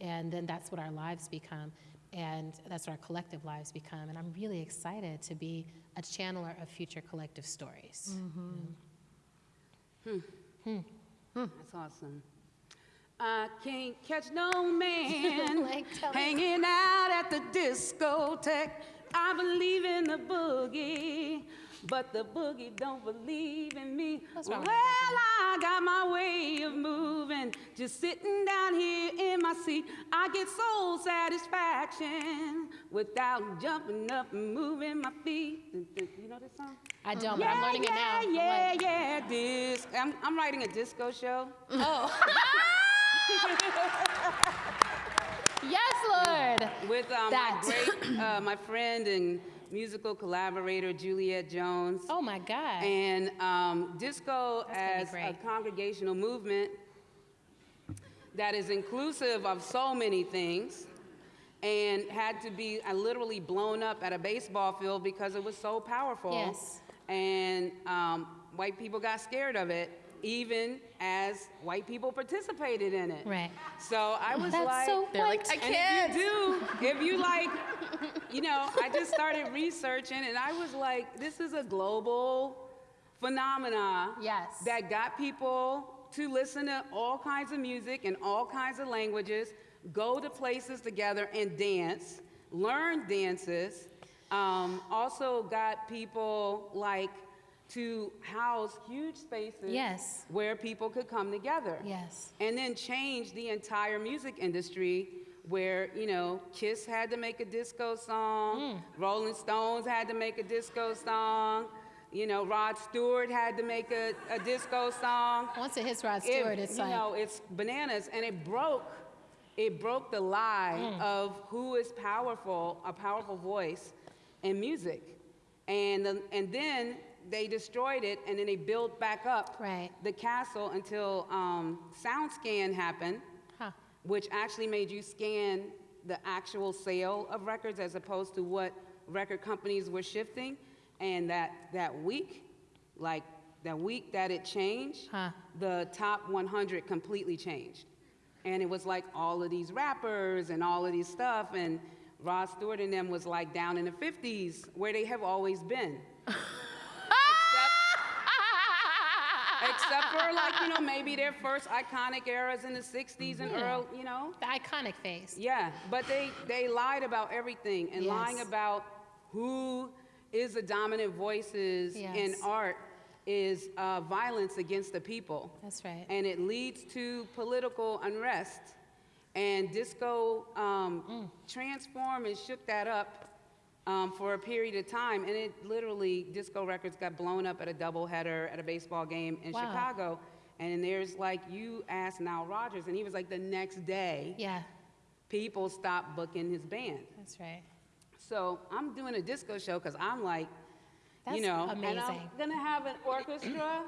G: And then that's what our lives become. And that's what our collective lives become. And I'm really excited to be a channeler of future collective stories.
E: Hmm. Hmm. That's awesome. I can't catch no man <laughs>
G: Like, tell me.
E: hanging out at the discotheque. I believe in the boogie, but the boogie don't believe in me. Well, I got my way of moving, just sitting down here in my seat. I get soul satisfaction without jumping up and moving my feet. You know this song?
G: I don't, but I'm learning
E: yeah,
G: it now. I'm
E: Yeah,
G: like-
E: yeah, disc. I'm, I'm writing a disco show.
G: Oh. <laughs> <laughs> yes, Lord.
E: with um, my great, <clears throat> uh, my friend and musical collaborator Juliet Jones.
G: Oh my God.
E: And um, disco
G: That's
E: as a congregational movement that is inclusive of so many things and had to be uh, literally blown up at a baseball field because it was so powerful.
G: Yes.
E: And um, white people got scared of it, even as white people participated in it.
G: Right.
E: So I was
G: That's
E: like,
G: so
F: They're like. I can't.
E: if you do, if you like, you know, I just started <laughs> researching and I was like, this is a global phenomena
G: Yes.
E: that got people to listen to all kinds of music in all kinds of languages, go to places together and dance, learn dances. Um, also got people like to house huge spaces
G: Yes.
E: where people could come together
G: Yes.
E: and then change the entire music industry where you know kiss had to make a disco song Rolling Stones had to make a disco song you know Rod Stewart had to make a, a disco song
G: Once it hits Rod
E: It-
G: Stewart, it's
E: you
G: like,
E: know it's bananas and it broke it broke the lie
G: Mm.
E: of who is powerful a powerful voice in music and and then they destroyed it and then they built back up
G: Right.
E: the castle until um, SoundScan happened,
G: huh.
E: which actually made you scan the actual sale of records as opposed to what record companies were shifting. And that, that week, like that week that it changed,
G: Huh.
E: the top 100 completely changed. And it was like all of these rappers and all of these stuff. And Rod Stewart and them was like down in the 50s where they have always been. <laughs> Except for like, you know, maybe their first iconic eras in the 60s and
G: Yeah.
E: early, you know?
G: The iconic phase.
E: Yeah, but they, they lied about everything and lying about who is the dominant voices in art is uh, violence against the people.
G: That's right.
E: And it leads to political unrest. And disco um,
G: Mm.
E: transformed and shook that up um, for a period of time. And it literally, disco records got blown up at a doubleheader at a baseball game in
G: Wow.
E: Chicago. And there's like, you asked Nile Rodgers, and he was like, the next day,
G: Yeah,
E: people stopped booking his band.
G: that's right.
E: So I'm doing a disco show because I'm like,
G: That's
E: you know, amazing. and I'm gonna have an orchestra,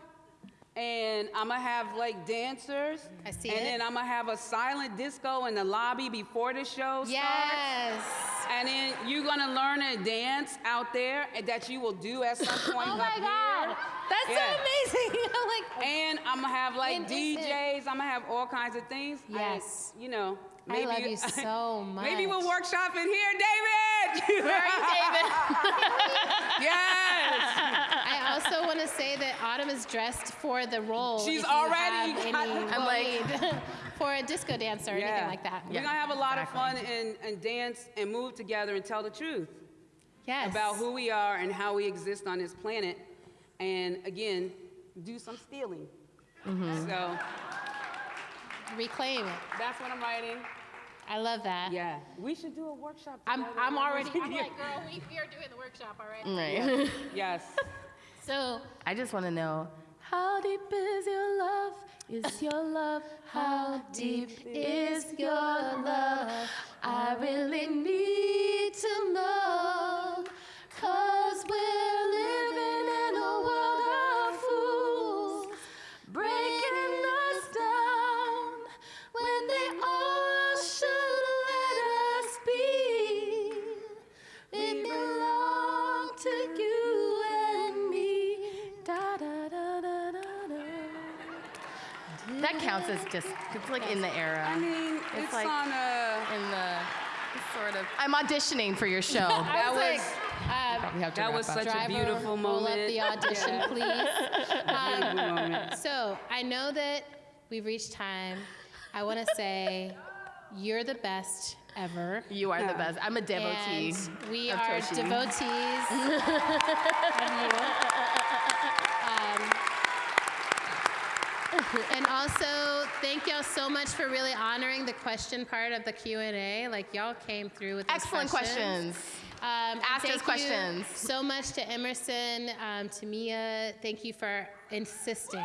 E: and I'm gonna have like dancers,
G: I see
E: and
G: it.
E: then I'm gonna have a silent disco in the lobby before the show starts.
G: Yes.
E: And then you're gonna learn a dance out there that you will do at some <laughs> oh point
G: Oh my God.
E: here.
G: That's
E: Yeah.
G: so amazing. <laughs> like,
E: And I'm gonna have like
G: When is it?
E: DJs. I'm gonna have all kinds of things. I-
G: Yes.
E: you know.
G: I
E: Maybe
G: love you <laughs> so much.
E: Maybe we'll workshop in here, David.
G: Where are you, David?
E: yes.
G: I also want to say that Autumn is dressed for the role.
E: She's already
G: have
E: got
F: I'm like- <laughs>
G: for a disco dancer or anything like that.
E: We're gonna have a lot of fun and, and dance and move together and tell the truth
G: Yes.
E: about who we are and how we exist on this planet. And again, do some stealing.
G: Mm-hmm.
E: So
G: reclaim it.
E: that's what I'm writing.
G: I love that.
E: Yeah, we should do a workshop.
G: I'm. I'm already. <laughs> I'm like, girl, we, we are doing the workshop already.
F: Right. <laughs>
E: Yes.
G: So
F: I just want to know how deep is your love? Is your love? How deep is your love? I really need to know. Cause we're living in a world of fools, That counts as just, it's like in the era.
E: I mean, it's,
F: like
E: on a.
F: in the sort of. I'm auditioning for your <laughs> show.
G: I was,
E: was-
G: like, uh,
F: We have to
E: That was
F: up.
E: such a
G: driver,
E: beautiful
G: roll
E: moment.
G: up the audition, <laughs> please. Um, So I know that we've reached time. I want to <laughs> say you're the best ever.
F: You are the best. I'm a devotee.
G: And we
F: of
G: are
F: Toshi.
G: devotees of you. Um, <laughs> and also, thank y'all so much for really honoring the question part of the Q and A. Like y'all came through with
F: Excellent questions.
G: Um, and
F: Asked us questions.
G: So much to Emerson, um, to Mia. Thank you for insisting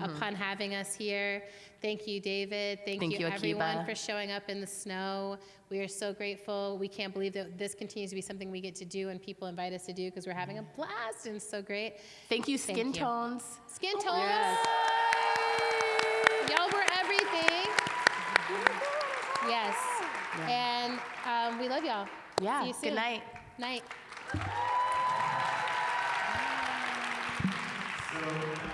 G: upon having us here. Thank you, David. Thank,
F: Thank
G: you,
F: you,
G: everyone, for showing up in the snow. We are so grateful. We can't believe that this continues to be something we get to do and people invite us to do because we're having a blast and it's so great.
F: Thank you, Skin
G: Thank you.
F: Tones.
G: Skin tones.
E: Yes.
G: Y'all were everything. Yes. And um, we love y'all.
F: Yeah.
G: See you
F: Good night.
G: Night.
J: So,